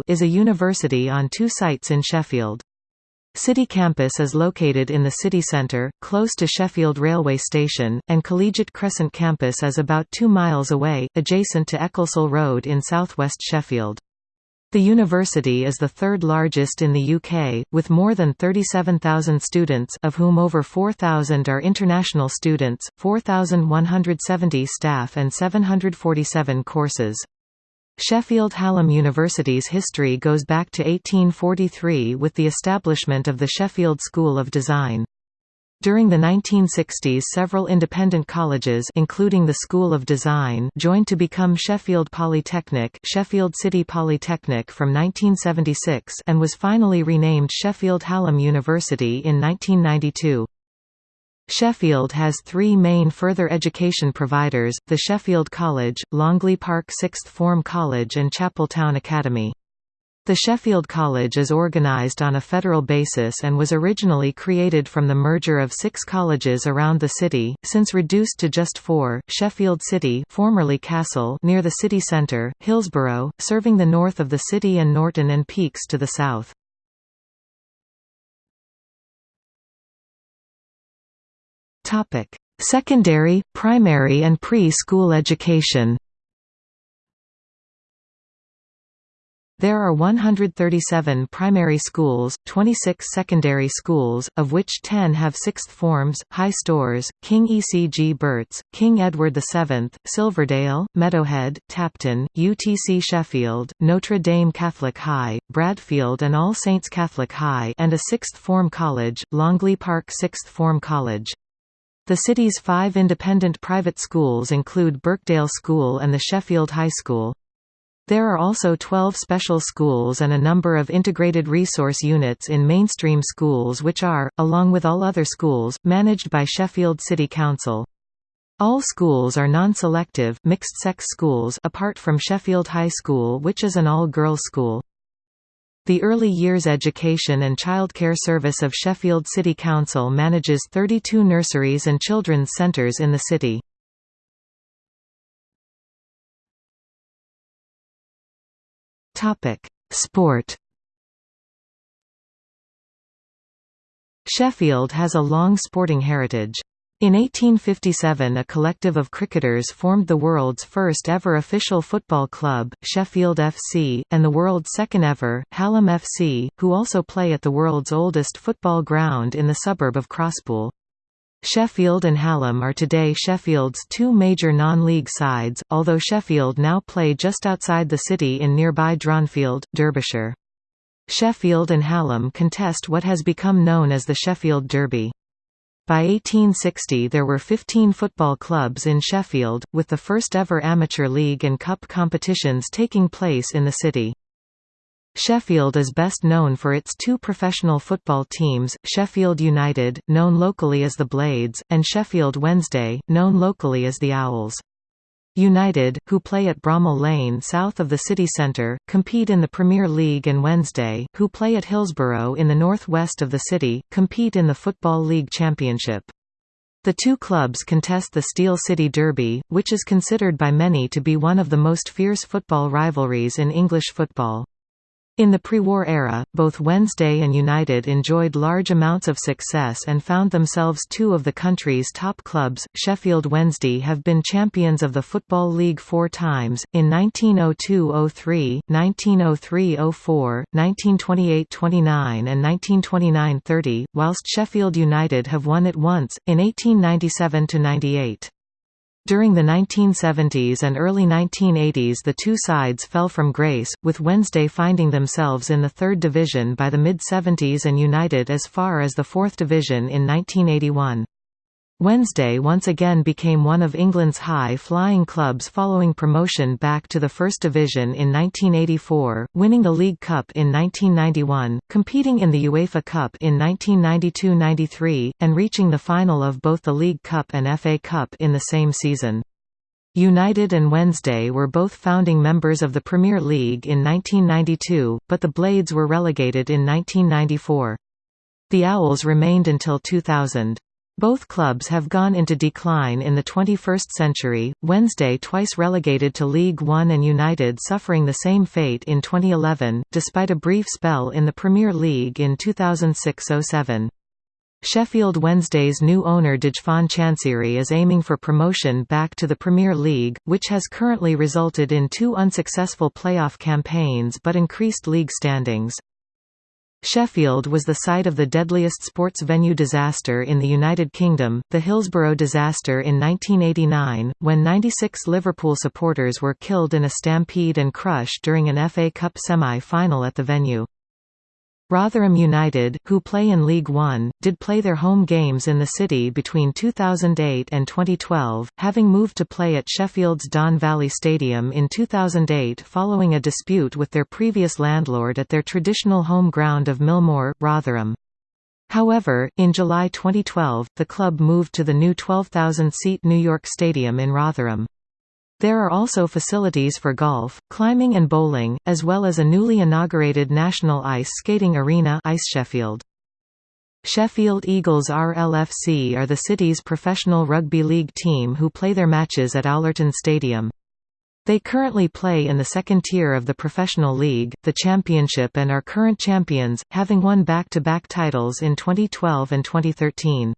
is a university on two sites in Sheffield. City Campus is located in the city centre, close to Sheffield Railway Station, and Collegiate Crescent Campus is about two miles away, adjacent to Ecclesall Road in southwest Sheffield. The university is the third largest in the UK, with more than 37,000 students of whom over 4,000 are international students, 4,170 staff and 747 courses. Sheffield Hallam University's history goes back to 1843 with the establishment of the Sheffield School of Design. During the 1960s several independent colleges including the School of Design joined to become Sheffield Polytechnic Sheffield City Polytechnic from 1976 and was finally renamed Sheffield Hallam University in 1992. Sheffield has three main further education providers, the Sheffield College, Longley Park Sixth Form College and Chapeltown Academy. The Sheffield College is organised on a federal basis and was originally created from the merger of six colleges around the city, since reduced to just four, Sheffield City formerly Castle near the city centre, Hillsborough, serving the north of the city and Norton and Peaks to the south. Secondary, primary and pre-school education There are 137 primary schools, 26 secondary schools, of which 10 have sixth forms, High Storrs, King Ecgbert's, King Edward VII, Silverdale, Meadowhead, Tapton, UTC Sheffield, Notre Dame Catholic High, Bradfield and All Saints Catholic High and a sixth form college, Longley Park Sixth Form College. The city's five independent private schools include Birkdale School and the Sheffield High School. There are also 12 special schools and a number of integrated resource units in mainstream schools which are, along with all other schools, managed by Sheffield City Council. All schools are non-selective, mixed-sex schools apart from Sheffield High School which is an all-girls school. The Early Years Education and Childcare Service of Sheffield City Council manages 32 nurseries and children's centres in the city. Topic: Sport. Sheffield has a long sporting heritage. In 1857 a collective of cricketers formed the world's first ever official football club, Sheffield FC, and the world's second ever, Hallam FC, who also play at the world's oldest football ground in the suburb of Crosspool. Sheffield and Hallam are today Sheffield's two major non-league sides, although Sheffield now play just outside the city in nearby Dronfield, Derbyshire. Sheffield and Hallam contest what has become known as the Sheffield Derby. By 1860 there were 15 football clubs in Sheffield, with the first ever amateur league and cup competitions taking place in the city. Sheffield is best known for its two professional football teams, Sheffield United, known locally as the Blades, and Sheffield Wednesday, known locally as the Owls. United, who play at Bramall Lane south of the city centre, compete in the Premier League and Wednesday, who play at Hillsborough in the north-west of the city, compete in the Football League Championship. The two clubs contest the Steel City Derby, which is considered by many to be one of the most fierce football rivalries in English football. In the pre-war era, both Wednesday and United enjoyed large amounts of success and found themselves two of the country's top clubs. Sheffield Wednesday have been champions of the Football League four times, in 1902–03, 1903–04, 1928–29 and 1929–30, whilst Sheffield United have won it once, in 1897–98. During the 1970s and early 1980s the two sides fell from grace, with Wednesday finding themselves in the third division by the mid-70s and United as far as the fourth division in 1981. Wednesday once again became one of England's high-flying clubs following promotion back to the First Division in 1984, winning the League Cup in 1991, competing in the UEFA Cup in 1992–93, and reaching the final of both the League Cup and FA Cup in the same season. United and Wednesday were both founding members of the Premier League in 1992, but the Blades were relegated in 1994. The Owls remained until 2000. Both clubs have gone into decline in the 21st century, Wednesday twice relegated to League One and United suffering the same fate in 2011, despite a brief spell in the Premier League in 2006–07. Sheffield Wednesday's new owner Dejphon Chansiri is aiming for promotion back to the Premier League, which has currently resulted in two unsuccessful playoff campaigns but increased league standings. Sheffield was the site of the deadliest sports venue disaster in the United Kingdom, the Hillsborough disaster in 1989, when 96 Liverpool supporters were killed in a stampede and crush during an FA Cup semi-final at the venue. Rotherham United, who play in League One, did play their home games in the city between 2008 and 2012, having moved to play at Sheffield's Don Valley Stadium in 2008 following a dispute with their previous landlord at their traditional home ground of Millmoor, Rotherham. However, in July 2012, the club moved to the new 12,000-seat New York Stadium in Rotherham. There are also facilities for golf, climbing and bowling, as well as a newly inaugurated national ice skating arena Ice Sheffield. Sheffield Eagles RLFC are the city's professional rugby league team who play their matches at Allerton Stadium. They currently play in the second tier of the professional league, the championship and are current champions, having won back-to-back -back titles in 2012 and 2013.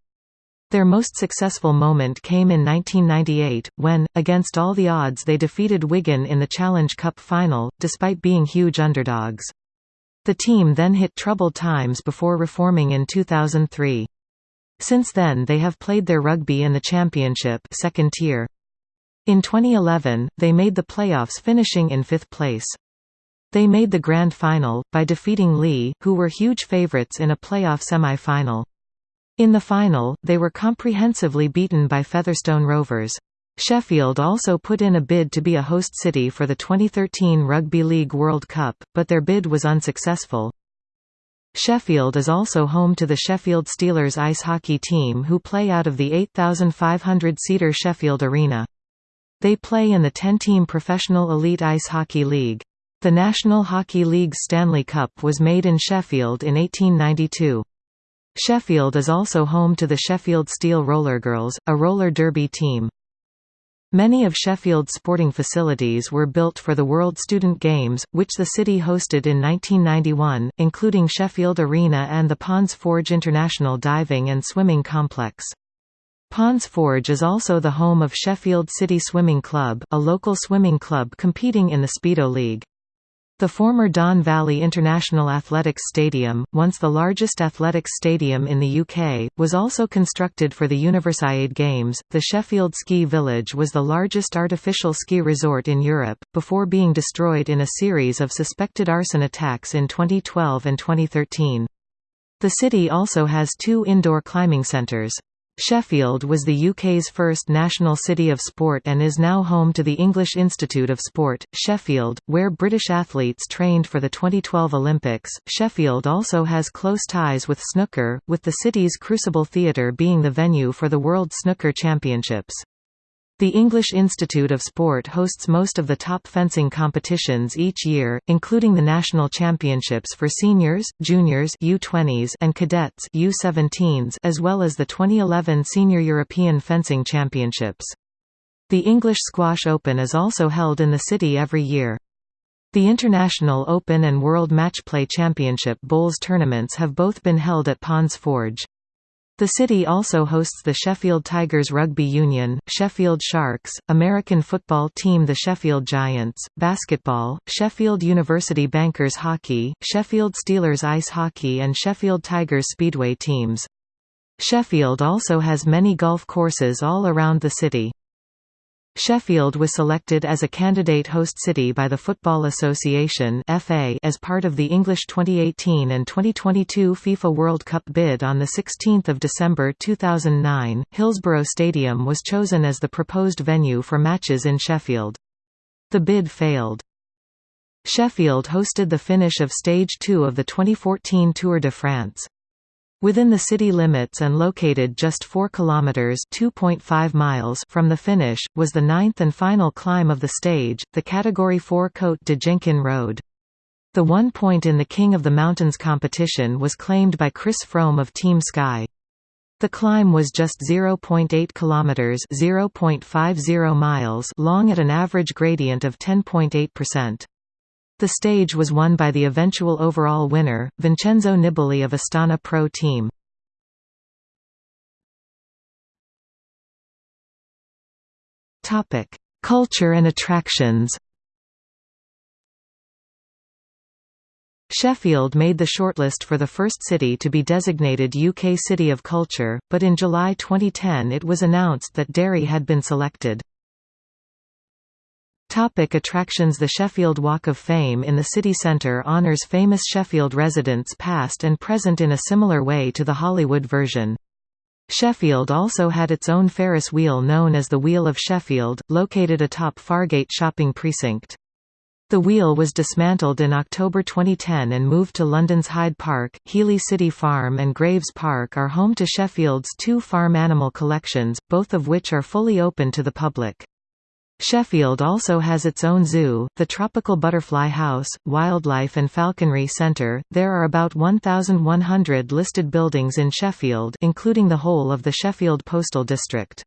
Their most successful moment came in 1998, when, against all the odds they defeated Wigan in the Challenge Cup final, despite being huge underdogs. The team then hit troubled times before reforming in 2003. Since then they have played their rugby in the Championship second tier. In 2011, they made the playoffs finishing in fifth place. They made the grand final, by defeating Leigh, who were huge favourites in a playoff semi-final. In the final, they were comprehensively beaten by Featherstone Rovers. Sheffield also put in a bid to be a host city for the 2013 Rugby League World Cup, but their bid was unsuccessful. Sheffield is also home to the Sheffield Steelers ice hockey team who play out of the 8,500-seater Sheffield Arena. They play in the 10-team Professional Elite Ice Hockey League. The National Hockey League's Stanley Cup was made in Sheffield in 1892. Sheffield is also home to the Sheffield Steel Rollergirls, a roller derby team. Many of Sheffield's sporting facilities were built for the World Student Games, which the city hosted in 1991, including Sheffield Arena and the Ponds Forge International Diving and Swimming Complex. Ponds Forge is also the home of Sheffield City Swimming Club, a local swimming club competing in the Speedo League. The former Don Valley International Athletics Stadium, once the largest athletics stadium in the UK, was also constructed for the Universiade Games. The Sheffield Ski Village was the largest artificial ski resort in Europe, before being destroyed in a series of suspected arson attacks in 2012 and 2013. The city also has two indoor climbing centres. Sheffield was the UK's first national city of sport and is now home to the English Institute of Sport, Sheffield, where British athletes trained for the 2012 Olympics. Sheffield also has close ties with snooker, with the city's Crucible Theatre being the venue for the World Snooker Championships. The English Institute of Sport hosts most of the top fencing competitions each year, including the national championships for seniors, juniors U20s and cadets U17s as well as the 2011 Senior European Fencing Championships. The English Squash Open is also held in the city every year. The International Open and World Matchplay Championship Bowls tournaments have both been held at Ponds Forge. The city also hosts the Sheffield Tigers Rugby Union, Sheffield Sharks, American football team the Sheffield Giants, basketball, Sheffield University Bankers Hockey, Sheffield Steelers Ice Hockey and Sheffield Tigers Speedway teams. Sheffield also has many golf courses all around the city. Sheffield was selected as a candidate host city by the Football Association (FA) as part of the English 2018 and 2022 FIFA World Cup bid on the 16th of December 2009. Hillsborough Stadium was chosen as the proposed venue for matches in Sheffield. The bid failed. Sheffield hosted the finish of Stage 2 of the 2014 Tour de France. Within the city limits and located just 4 kilometers (2.5 miles) from the finish was the ninth and final climb of the stage, the category 4 Côte de Jenkin Road. The one point in the King of the Mountains competition was claimed by Chris Froome of Team Sky. The climb was just 0.8 kilometers (0.50 miles) long at an average gradient of 10.8%. The stage was won by the eventual overall winner, Vincenzo Nibali of Astana Pro Team. Culture and attractions Sheffield made the shortlist for the first city to be designated UK City of Culture, but in July 2010 it was announced that Derry had been selected. Topic attractions The Sheffield Walk of Fame in the city centre honours famous Sheffield residents past and present in a similar way to the Hollywood version. Sheffield also had its own Ferris wheel known as the Wheel of Sheffield, located atop Fargate shopping precinct. The wheel was dismantled in October 2010 and moved to London's Hyde Park. Heeley City Farm and Graves Park are home to Sheffield's two farm animal collections, both of which are fully open to the public. Sheffield also has its own zoo, the Tropical Butterfly House, Wildlife and Falconry Centre. There are about 1,100 listed buildings in Sheffield, including the whole of the Sheffield Postal District.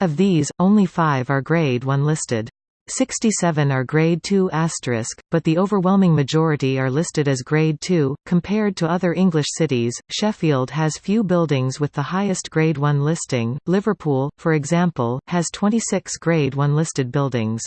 Of these, only five are Grade 1 listed. 67 are Grade 2 but the overwhelming majority are listed as Grade 2. Compared to other English cities, Sheffield has few buildings with the highest Grade 1 listing. Liverpool, for example, has 26 Grade 1 listed buildings.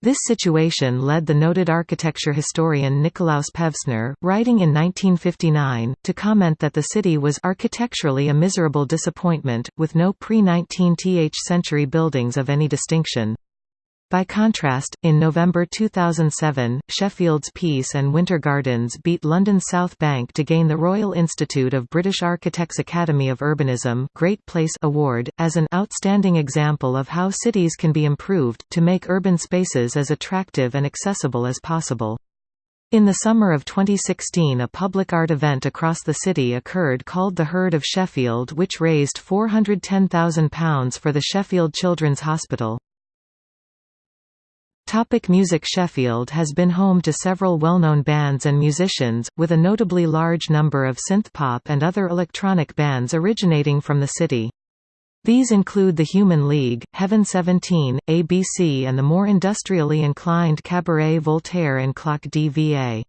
This situation led the noted architecture historian Nikolaus Pevsner, writing in 1959, to comment that the city was architecturally a miserable disappointment, with no pre-19th century buildings of any distinction. By contrast, in November 2007, Sheffield's Peace and Winter Gardens beat London's South Bank to gain the Royal Institute of British Architects Academy of Urbanism Great Place Award, as an outstanding example of how cities can be improved, to make urban spaces as attractive and accessible as possible. In the summer of 2016 a public art event across the city occurred called The Herd of Sheffield which raised £410,000 for the Sheffield Children's Hospital. Topic music Sheffield has been home to several well-known bands and musicians, with a notably large number of synthpop and other electronic bands originating from the city. These include the Human League, Heaven 17, ABC and the more industrially inclined Cabaret Voltaire and Clock DVA.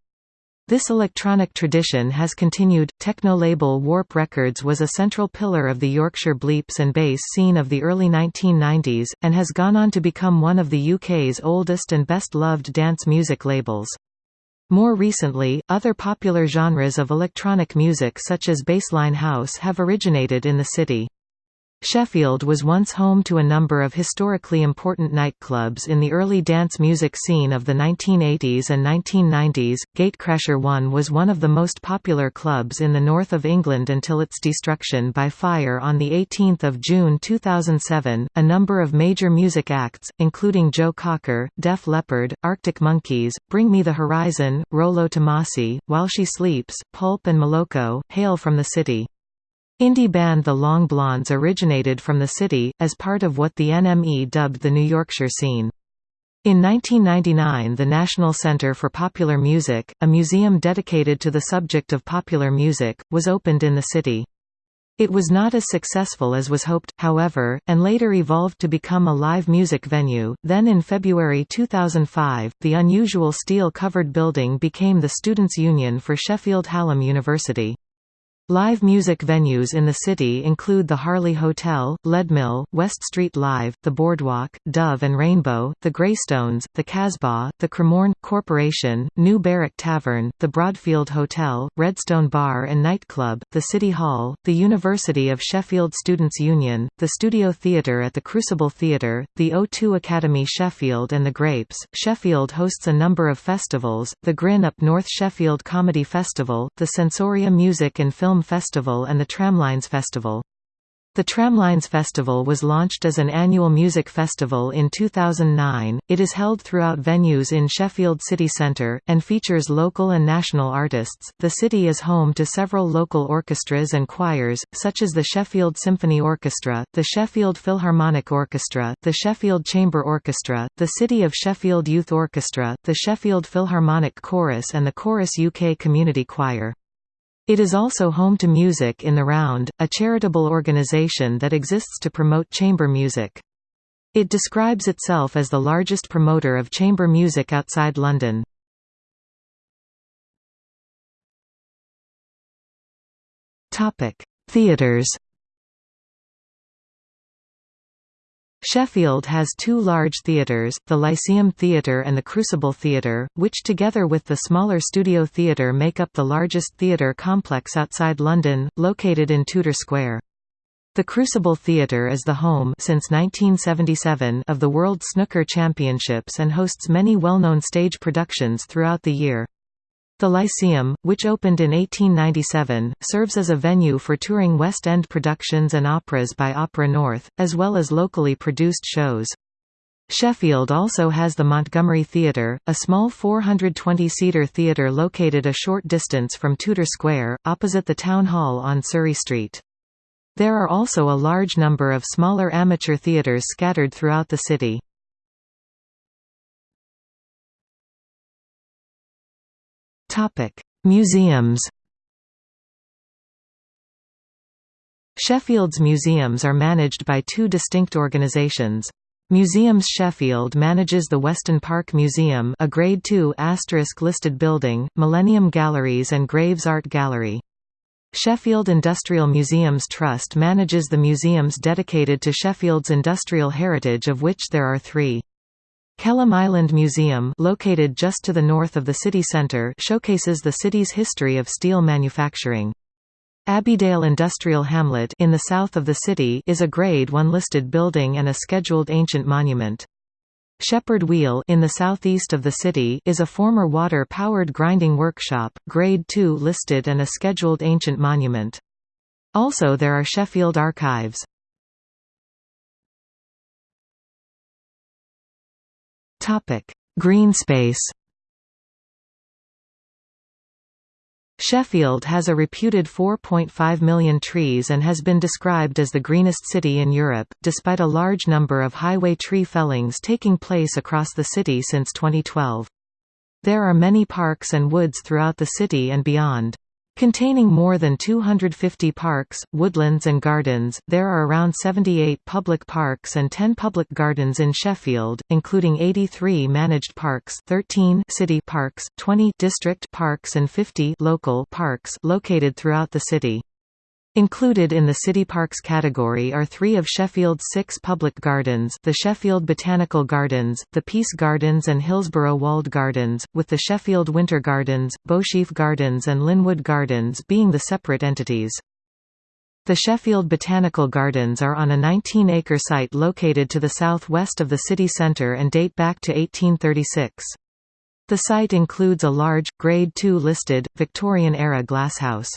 This electronic tradition has continued. Technolabel Warp Records was a central pillar of the Yorkshire bleeps and bass scene of the early 1990s, and has gone on to become one of the UK's oldest and best loved dance music labels. More recently, other popular genres of electronic music such as bassline house have originated in the city. Sheffield was once home to a number of historically important nightclubs in the early dance music scene of the 1980s and 1990s. Gatecrasher 1 was one of the most popular clubs in the north of England until its destruction by fire on the 18th of June 2007. A number of major music acts, including Joe Cocker, Def Leppard, Arctic Monkeys, Bring Me the Horizon, Rolo Tomassi, While She Sleeps, Pulp and Moloko, hail from the city. Indie band The Long Blondes originated from the city, as part of what the NME dubbed the New Yorkshire scene. In 1999 the National Centre for Popular Music, a museum dedicated to the subject of popular music, was opened in the city. It was not as successful as was hoped, however, and later evolved to become a live music venue. Then in February 2005, the unusual steel-covered building became the Students' Union for Sheffield Hallam University. Live music venues in the city include the Harley Hotel, Leadmill, West Street Live, the Boardwalk, Dove and Rainbow, the Greystones, the Casbah, the Cremorne, Corporation, New Barrack Tavern, the Broadfield Hotel, Redstone Bar and Nightclub, the City Hall, the University of Sheffield Students' Union, the Studio Theatre at the Crucible Theatre, the O2 Academy Sheffield and the Grapes. Sheffield hosts a number of festivals, the Grin Up North Sheffield Comedy Festival, the Sensoria Music and Film Festival and the Tramlines Festival. The Tramlines Festival was launched as an annual music festival in 2009. It is held throughout venues in Sheffield city centre, and features local and national artists. The city is home to several local orchestras and choirs, such as the Sheffield Symphony Orchestra, the Sheffield Philharmonic Orchestra, the Sheffield Chamber Orchestra, the City of Sheffield Youth Orchestra, the Sheffield Philharmonic Chorus, and the Chorus UK Community Choir. It is also home to Music in the Round, a charitable organisation that exists to promote chamber music. It describes itself as the largest promoter of chamber music outside London. Theatres Sheffield has two large theatres, the Lyceum Theatre and the Crucible Theatre, which together with the smaller Studio Theatre make up the largest theatre complex outside London, located in Tudor Square. The Crucible Theatre is the home since 1977 of the World Snooker Championships and hosts many well-known stage productions throughout the year. The Lyceum, which opened in 1897, serves as a venue for touring West End productions and operas by Opera North, as well as locally produced shows. Sheffield also has the Montgomery Theatre, a small 420-seater theatre located a short distance from Tudor Square, opposite the Town Hall on Surrey Street. There are also a large number of smaller amateur theatres scattered throughout the city. Topic: Museums. Sheffield's museums are managed by two distinct organisations. Museums Sheffield manages the Weston Park Museum a Grade II listed building, Millennium Galleries and Graves Art Gallery. Sheffield Industrial Museums Trust manages the museums dedicated to Sheffield's industrial heritage of which there are three. Kelham Island Museum located just to the north of the city centre showcases the city's history of steel manufacturing. Abbeydale Industrial Hamlet in the south of the city is a Grade 1 listed building and a scheduled ancient monument. Shepherd Wheel in the southeast of the city is a former water-powered grinding workshop, Grade 2 listed and a scheduled ancient monument. Also there are Sheffield Archives. Green space Sheffield has a reputed 4.5 million trees and has been described as the greenest city in Europe, despite a large number of highway tree fellings taking place across the city since 2012. There are many parks and woods throughout the city and beyond. Containing more than 250 parks, woodlands and gardens, there are around 78 public parks and 10 public gardens in Sheffield, including 83 managed parks 13 city parks, 20 district parks and 50 local parks located throughout the city. Included in the City Parks category are three of Sheffield's six public gardens the Sheffield Botanical Gardens, the Peace Gardens and Hillsborough Walled Gardens, with the Sheffield Winter Gardens, Beauchief Gardens and Linwood Gardens being the separate entities. The Sheffield Botanical Gardens are on a 19-acre site located to the southwest of the city centre and date back to 1836. The site includes a large, Grade II listed, Victorian-era glasshouse.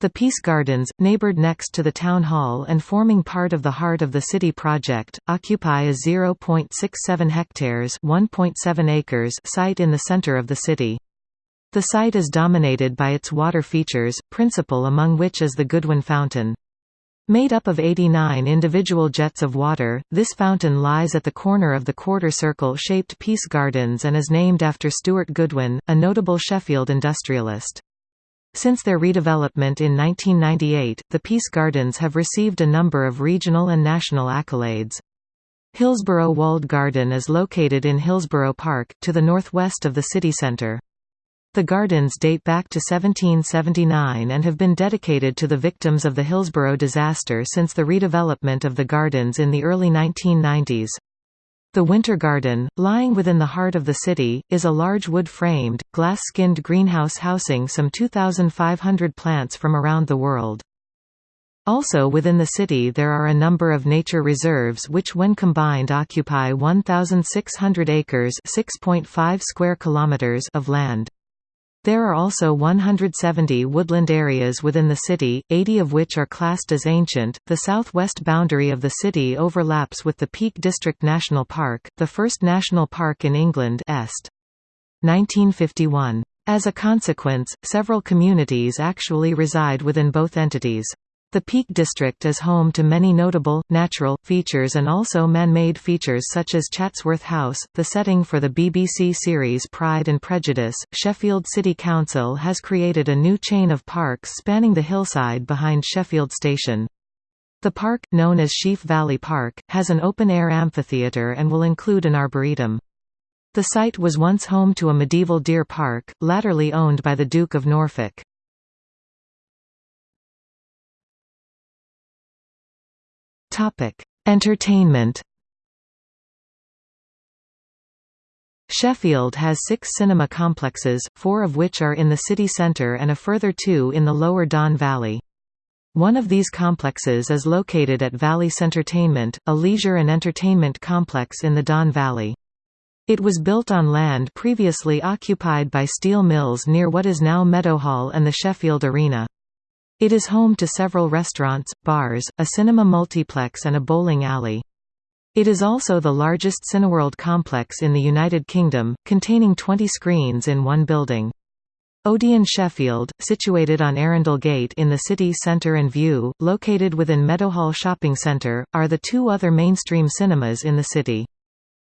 The Peace Gardens, neighbored next to the Town Hall and forming part of the Heart of the City project, occupy a 0.67 hectares 1.7 acres site in the centre of the city. The site is dominated by its water features, principal among which is the Goodwin Fountain. Made up of 89 individual jets of water, this fountain lies at the corner of the quarter circle-shaped Peace Gardens and is named after Stuart Goodwin, a notable Sheffield industrialist. Since their redevelopment in 1998, the Peace Gardens have received a number of regional and national accolades. Hillsborough Walled Garden is located in Hillsborough Park, to the northwest of the city centre. The gardens date back to 1779 and have been dedicated to the victims of the Hillsborough disaster since the redevelopment of the gardens in the early 1990s. The Winter Garden, lying within the heart of the city, is a large wood-framed, glass-skinned greenhouse housing some 2,500 plants from around the world. Also within the city there are a number of nature reserves which when combined occupy 1,600 acres square kilometers of land. There are also 170 woodland areas within the city, 80 of which are classed as ancient. The southwest boundary of the city overlaps with the Peak District National Park, the first national park in England Est. 1951. As a consequence, several communities actually reside within both entities. The Peak District is home to many notable, natural, features and also man-made features such as Chatsworth House, the setting for the BBC series Pride and Prejudice. Sheffield City Council has created a new chain of parks spanning the hillside behind Sheffield Station. The park, known as Sheaf Valley Park, has an open-air amphitheatre and will include an arboretum. The site was once home to a medieval deer park, latterly owned by the Duke of Norfolk. Topic: Entertainment. Sheffield has six cinema complexes, four of which are in the city centre and a further two in the lower Don Valley. One of these complexes is located at Valley Centertainment, a leisure and entertainment complex in the Don Valley. It was built on land previously occupied by steel mills near what is now Meadowhall and the Sheffield Arena. It is home to several restaurants, bars, a cinema multiplex and a bowling alley. It is also the largest Cineworld complex in the United Kingdom, containing 20 screens in one building. Odeon Sheffield, situated on Arundel Gate in the city centre and Vue, located within Meadowhall Shopping Centre, are the two other mainstream cinemas in the city.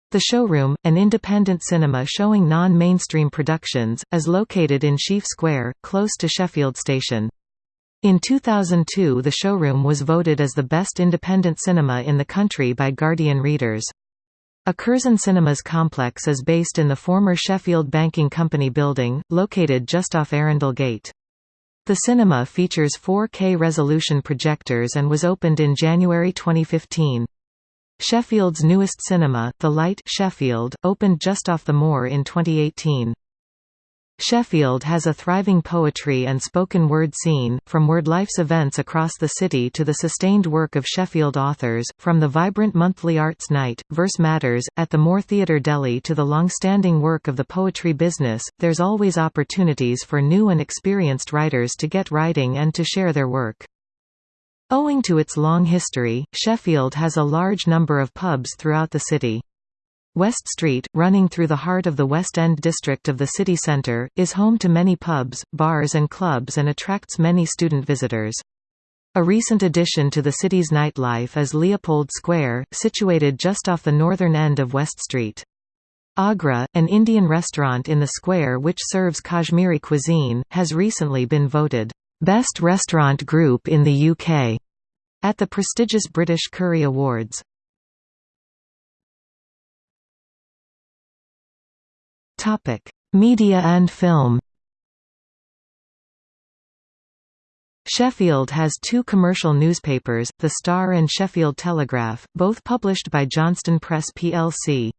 The Showroom, an independent cinema showing non-mainstream productions, is located in Sheaf Square, close to Sheffield Station. In 2002 the showroom was voted as the best independent cinema in the country by Guardian readers. A Curzon Cinemas complex is based in the former Sheffield Banking Company building, located just off Arundel Gate. The cinema features 4K resolution projectors and was opened in January 2015. Sheffield's newest cinema, The Light Sheffield, opened just off the moor in 2018. Sheffield has a thriving poetry and spoken word scene, from WordLife's events across the city to the sustained work of Sheffield authors, from the vibrant monthly arts night, Verse Matters, at the Moor Theatre Deli to the long-standing work of the poetry business, there's always opportunities for new and experienced writers to get writing and to share their work. Owing to its long history, Sheffield has a large number of pubs throughout the city. West Street, running through the heart of the West End district of the city centre, is home to many pubs, bars and clubs and attracts many student visitors. A recent addition to the city's nightlife is Leopold Square, situated just off the northern end of West Street. Agra, an Indian restaurant in the square which serves Kashmiri cuisine, has recently been voted, "...best restaurant group in the UK", at the prestigious British Curry Awards. Topic: Media and film. Sheffield has two commercial newspapers, The Star and Sheffield Telegraph, both published by Johnston Press plc.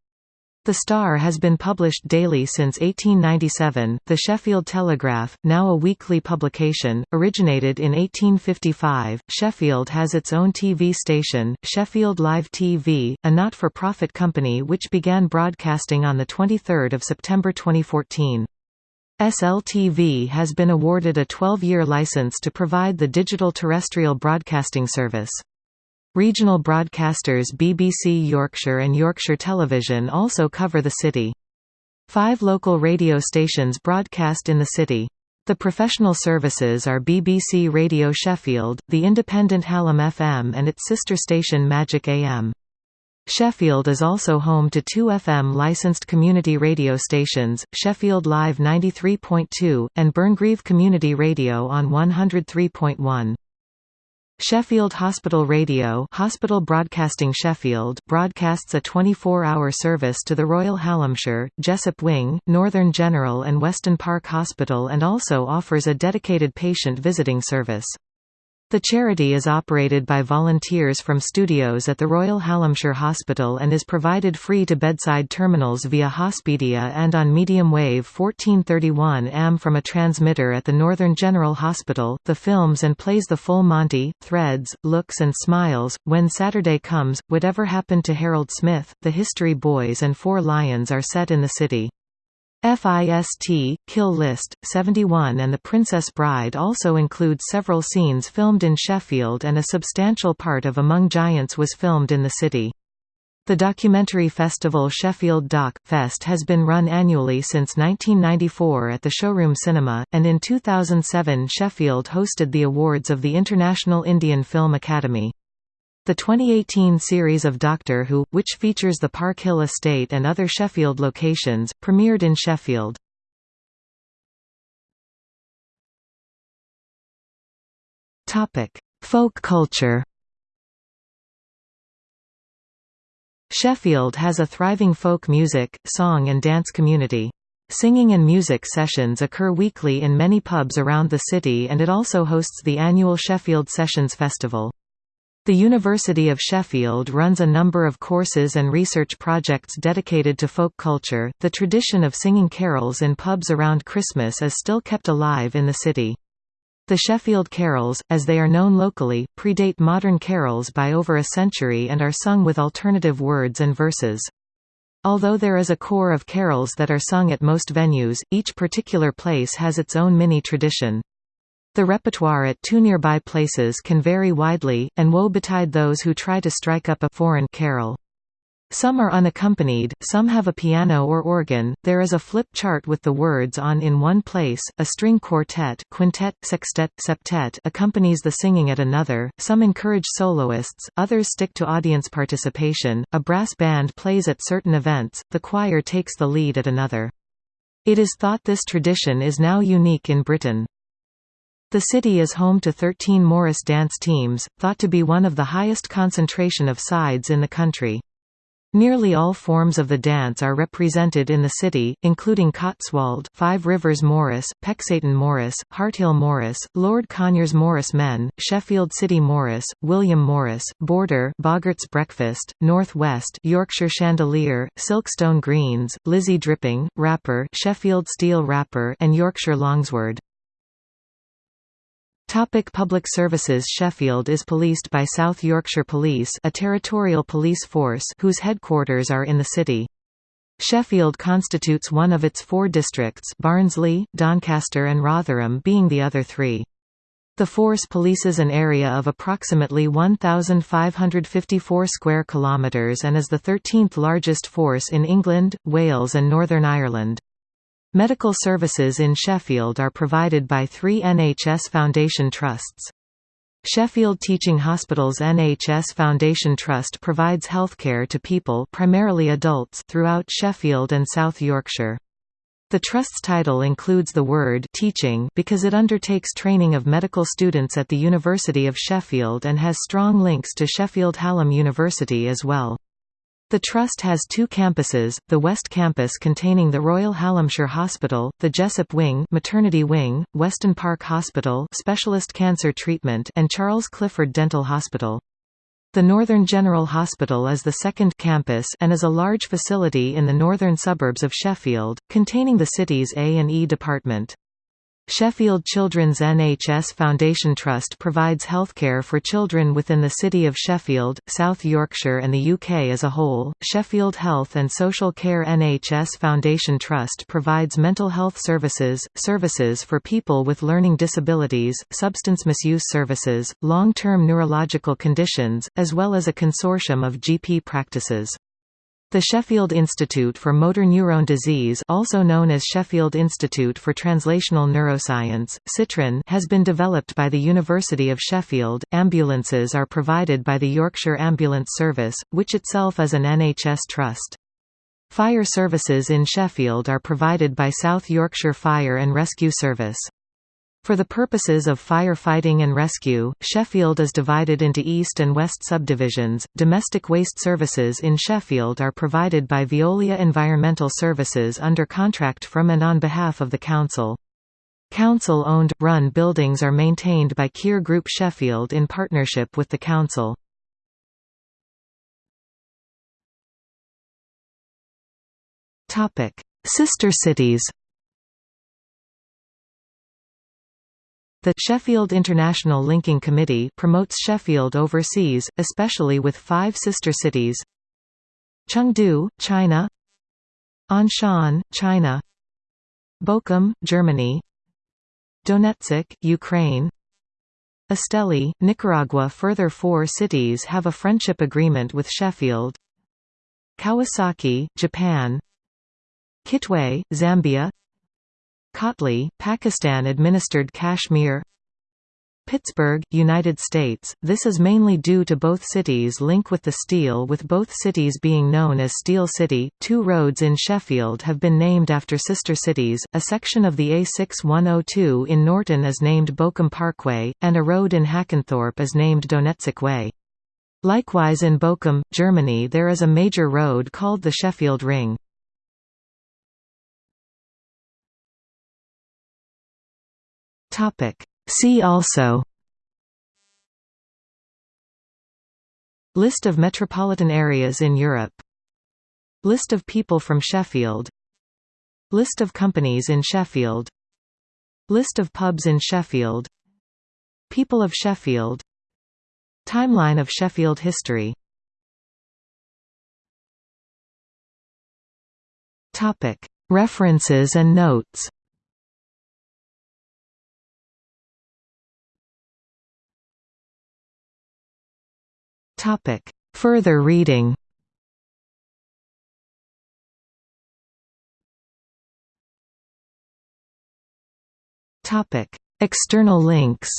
The Star has been published daily since 1897. The Sheffield Telegraph, now a weekly publication, originated in 1855. Sheffield has its own TV station, Sheffield Live TV, a not-for-profit company which began broadcasting on the 23rd of September 2014. SLTV has been awarded a 12-year license to provide the digital terrestrial broadcasting service. Regional broadcasters BBC Yorkshire and Yorkshire Television also cover the city. Five local radio stations broadcast in the city. The professional services are BBC Radio Sheffield, the independent Hallam FM and its sister station Magic AM. Sheffield is also home to two FM licensed community radio stations, Sheffield Live 93.2, and Burngreave Community Radio on 103.1. Sheffield Hospital Radio Hospital Broadcasting Sheffield broadcasts a 24-hour service to the Royal Hallamshire, Jessop Wing, Northern General and Weston Park Hospital and also offers a dedicated patient visiting service. The charity is operated by volunteers from studios at the Royal Hallamshire Hospital and is provided free to bedside terminals via Hospedia and on medium wave 1431 AM from a transmitter at the Northern General Hospital. The films and plays The Full Monty, Threads, Looks and Smiles, When Saturday Comes, Whatever Happened to Harold Smith, The History Boys and Four Lions are set in the city. FIST, Kill List, 71 and The Princess Bride also include several scenes filmed in Sheffield and a substantial part of Among Giants was filmed in the city. The documentary festival Sheffield Doc Fest has been run annually since 1994 at the Showroom Cinema, and in 2007 Sheffield hosted the awards of the International Indian Film Academy. The 2018 series of Doctor Who, which features the Park Hill estate and other Sheffield locations, premiered in Sheffield. Folk culture Sheffield has a thriving folk music, song and dance community. Singing and music sessions occur weekly in many pubs around the city and it also hosts the annual Sheffield Sessions Festival. The University of Sheffield runs a number of courses and research projects dedicated to folk culture. The tradition of singing carols in pubs around Christmas is still kept alive in the city. The Sheffield carols, as they are known locally, predate modern carols by over a century and are sung with alternative words and verses. Although there is a core of carols that are sung at most venues, each particular place has its own mini tradition. The repertoire at two nearby places can vary widely, and woe betide those who try to strike up a foreign carol. Some are unaccompanied, some have a piano or organ. There is a flip chart with the words on in one place. A string quartet, quintet, sextet, septet accompanies the singing at another. Some encourage soloists, others stick to audience participation. A brass band plays at certain events, the choir takes the lead at another. It is thought this tradition is now unique in Britain. The city is home to 13 Morris dance teams, thought to be one of the highest concentration of sides in the country. Nearly all forms of the dance are represented in the city, including Cotswold Five Rivers Morris, Pecsaetan Morris, Harthill Morris, Lord Conyers Morris Men, Sheffield City Morris, William Morris, Border Boggart's Breakfast, North West Yorkshire Chandelier, Silkstone Greens, Lizzie Dripping, Rapper Sheffield Steel Rapper and Yorkshire Longsword. Topic public services Sheffield is policed by South Yorkshire Police a territorial police force whose headquarters are in the city. Sheffield constitutes one of its four districts Barnsley, Doncaster and Rotherham being the other three. The force polices an area of approximately 1554 square kilometers and is the 13th largest force in England, Wales and Northern Ireland. Medical services in Sheffield are provided by three NHS Foundation Trusts. Sheffield Teaching Hospitals NHS Foundation Trust provides healthcare to people primarily adults throughout Sheffield and South Yorkshire. The Trust's title includes the word teaching because it undertakes training of medical students at the University of Sheffield and has strong links to Sheffield Hallam University as well. The Trust has two campuses, the West Campus containing the Royal Hallamshire Hospital, the Jessop Wing maternity wing, Weston Park Hospital specialist cancer treatment and Charles Clifford Dental Hospital. The Northern General Hospital is the second campus and is a large facility in the northern suburbs of Sheffield, containing the city's A&E department. Sheffield Children's NHS Foundation Trust provides healthcare for children within the City of Sheffield, South Yorkshire and the UK as a whole. Sheffield Health and Social Care NHS Foundation Trust provides mental health services, services for people with learning disabilities, substance misuse services, long-term neurological conditions, as well as a consortium of GP practices. The Sheffield Institute for Motor Neurone Disease also known as Sheffield Institute for Translational Neuroscience, SITraN has been developed by the University of Sheffield. Ambulances are provided by the Yorkshire Ambulance Service, which itself is an NHS trust. Fire services in Sheffield are provided by South Yorkshire Fire and Rescue Service. For the purposes of firefighting and rescue, Sheffield is divided into east and west subdivisions. Domestic waste services in Sheffield are provided by Veolia Environmental Services under contract from and on behalf of the council. Council-owned, run buildings are maintained by Kier Group Sheffield in partnership with the council. Sister cities The Sheffield International Linking Committee promotes Sheffield overseas, especially with five sister cities. Chengdu, China. Anshan, China. Bochum, Germany. Donetsk, Ukraine. Esteli, Nicaragua. Further four cities have a friendship agreement with Sheffield. Kawasaki, Japan. Kitwe, Zambia Kotli, Pakistan-administered Kashmir Pittsburgh, United States. This is mainly due to both cities' link with the steel with both cities being known as Steel City. Two roads in Sheffield have been named after sister cities. A section of the A6102 in Norton is named Bochum Parkway, and a road in Hackenthorpe is named Donetsk Way. Likewise in Bochum, Germany there is a major road called the Sheffield Ring. Topic. See also List of metropolitan areas in Europe List of people from Sheffield List of companies in Sheffield List of pubs in Sheffield People of Sheffield Timeline of Sheffield history References and notes Topic. Further reading. Topic. External links.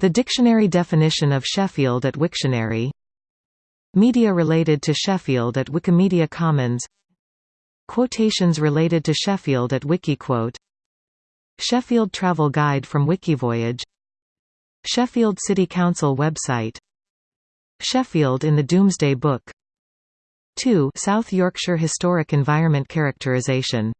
The dictionary definition of Sheffield at Wiktionary. Media related to Sheffield at Wikimedia Commons. Quotations related to Sheffield at Wikiquote. Sheffield Travel Guide from Wikivoyage Sheffield City Council website. Sheffield in the Domesday Book. 2 South Yorkshire Historic Environment Characterisation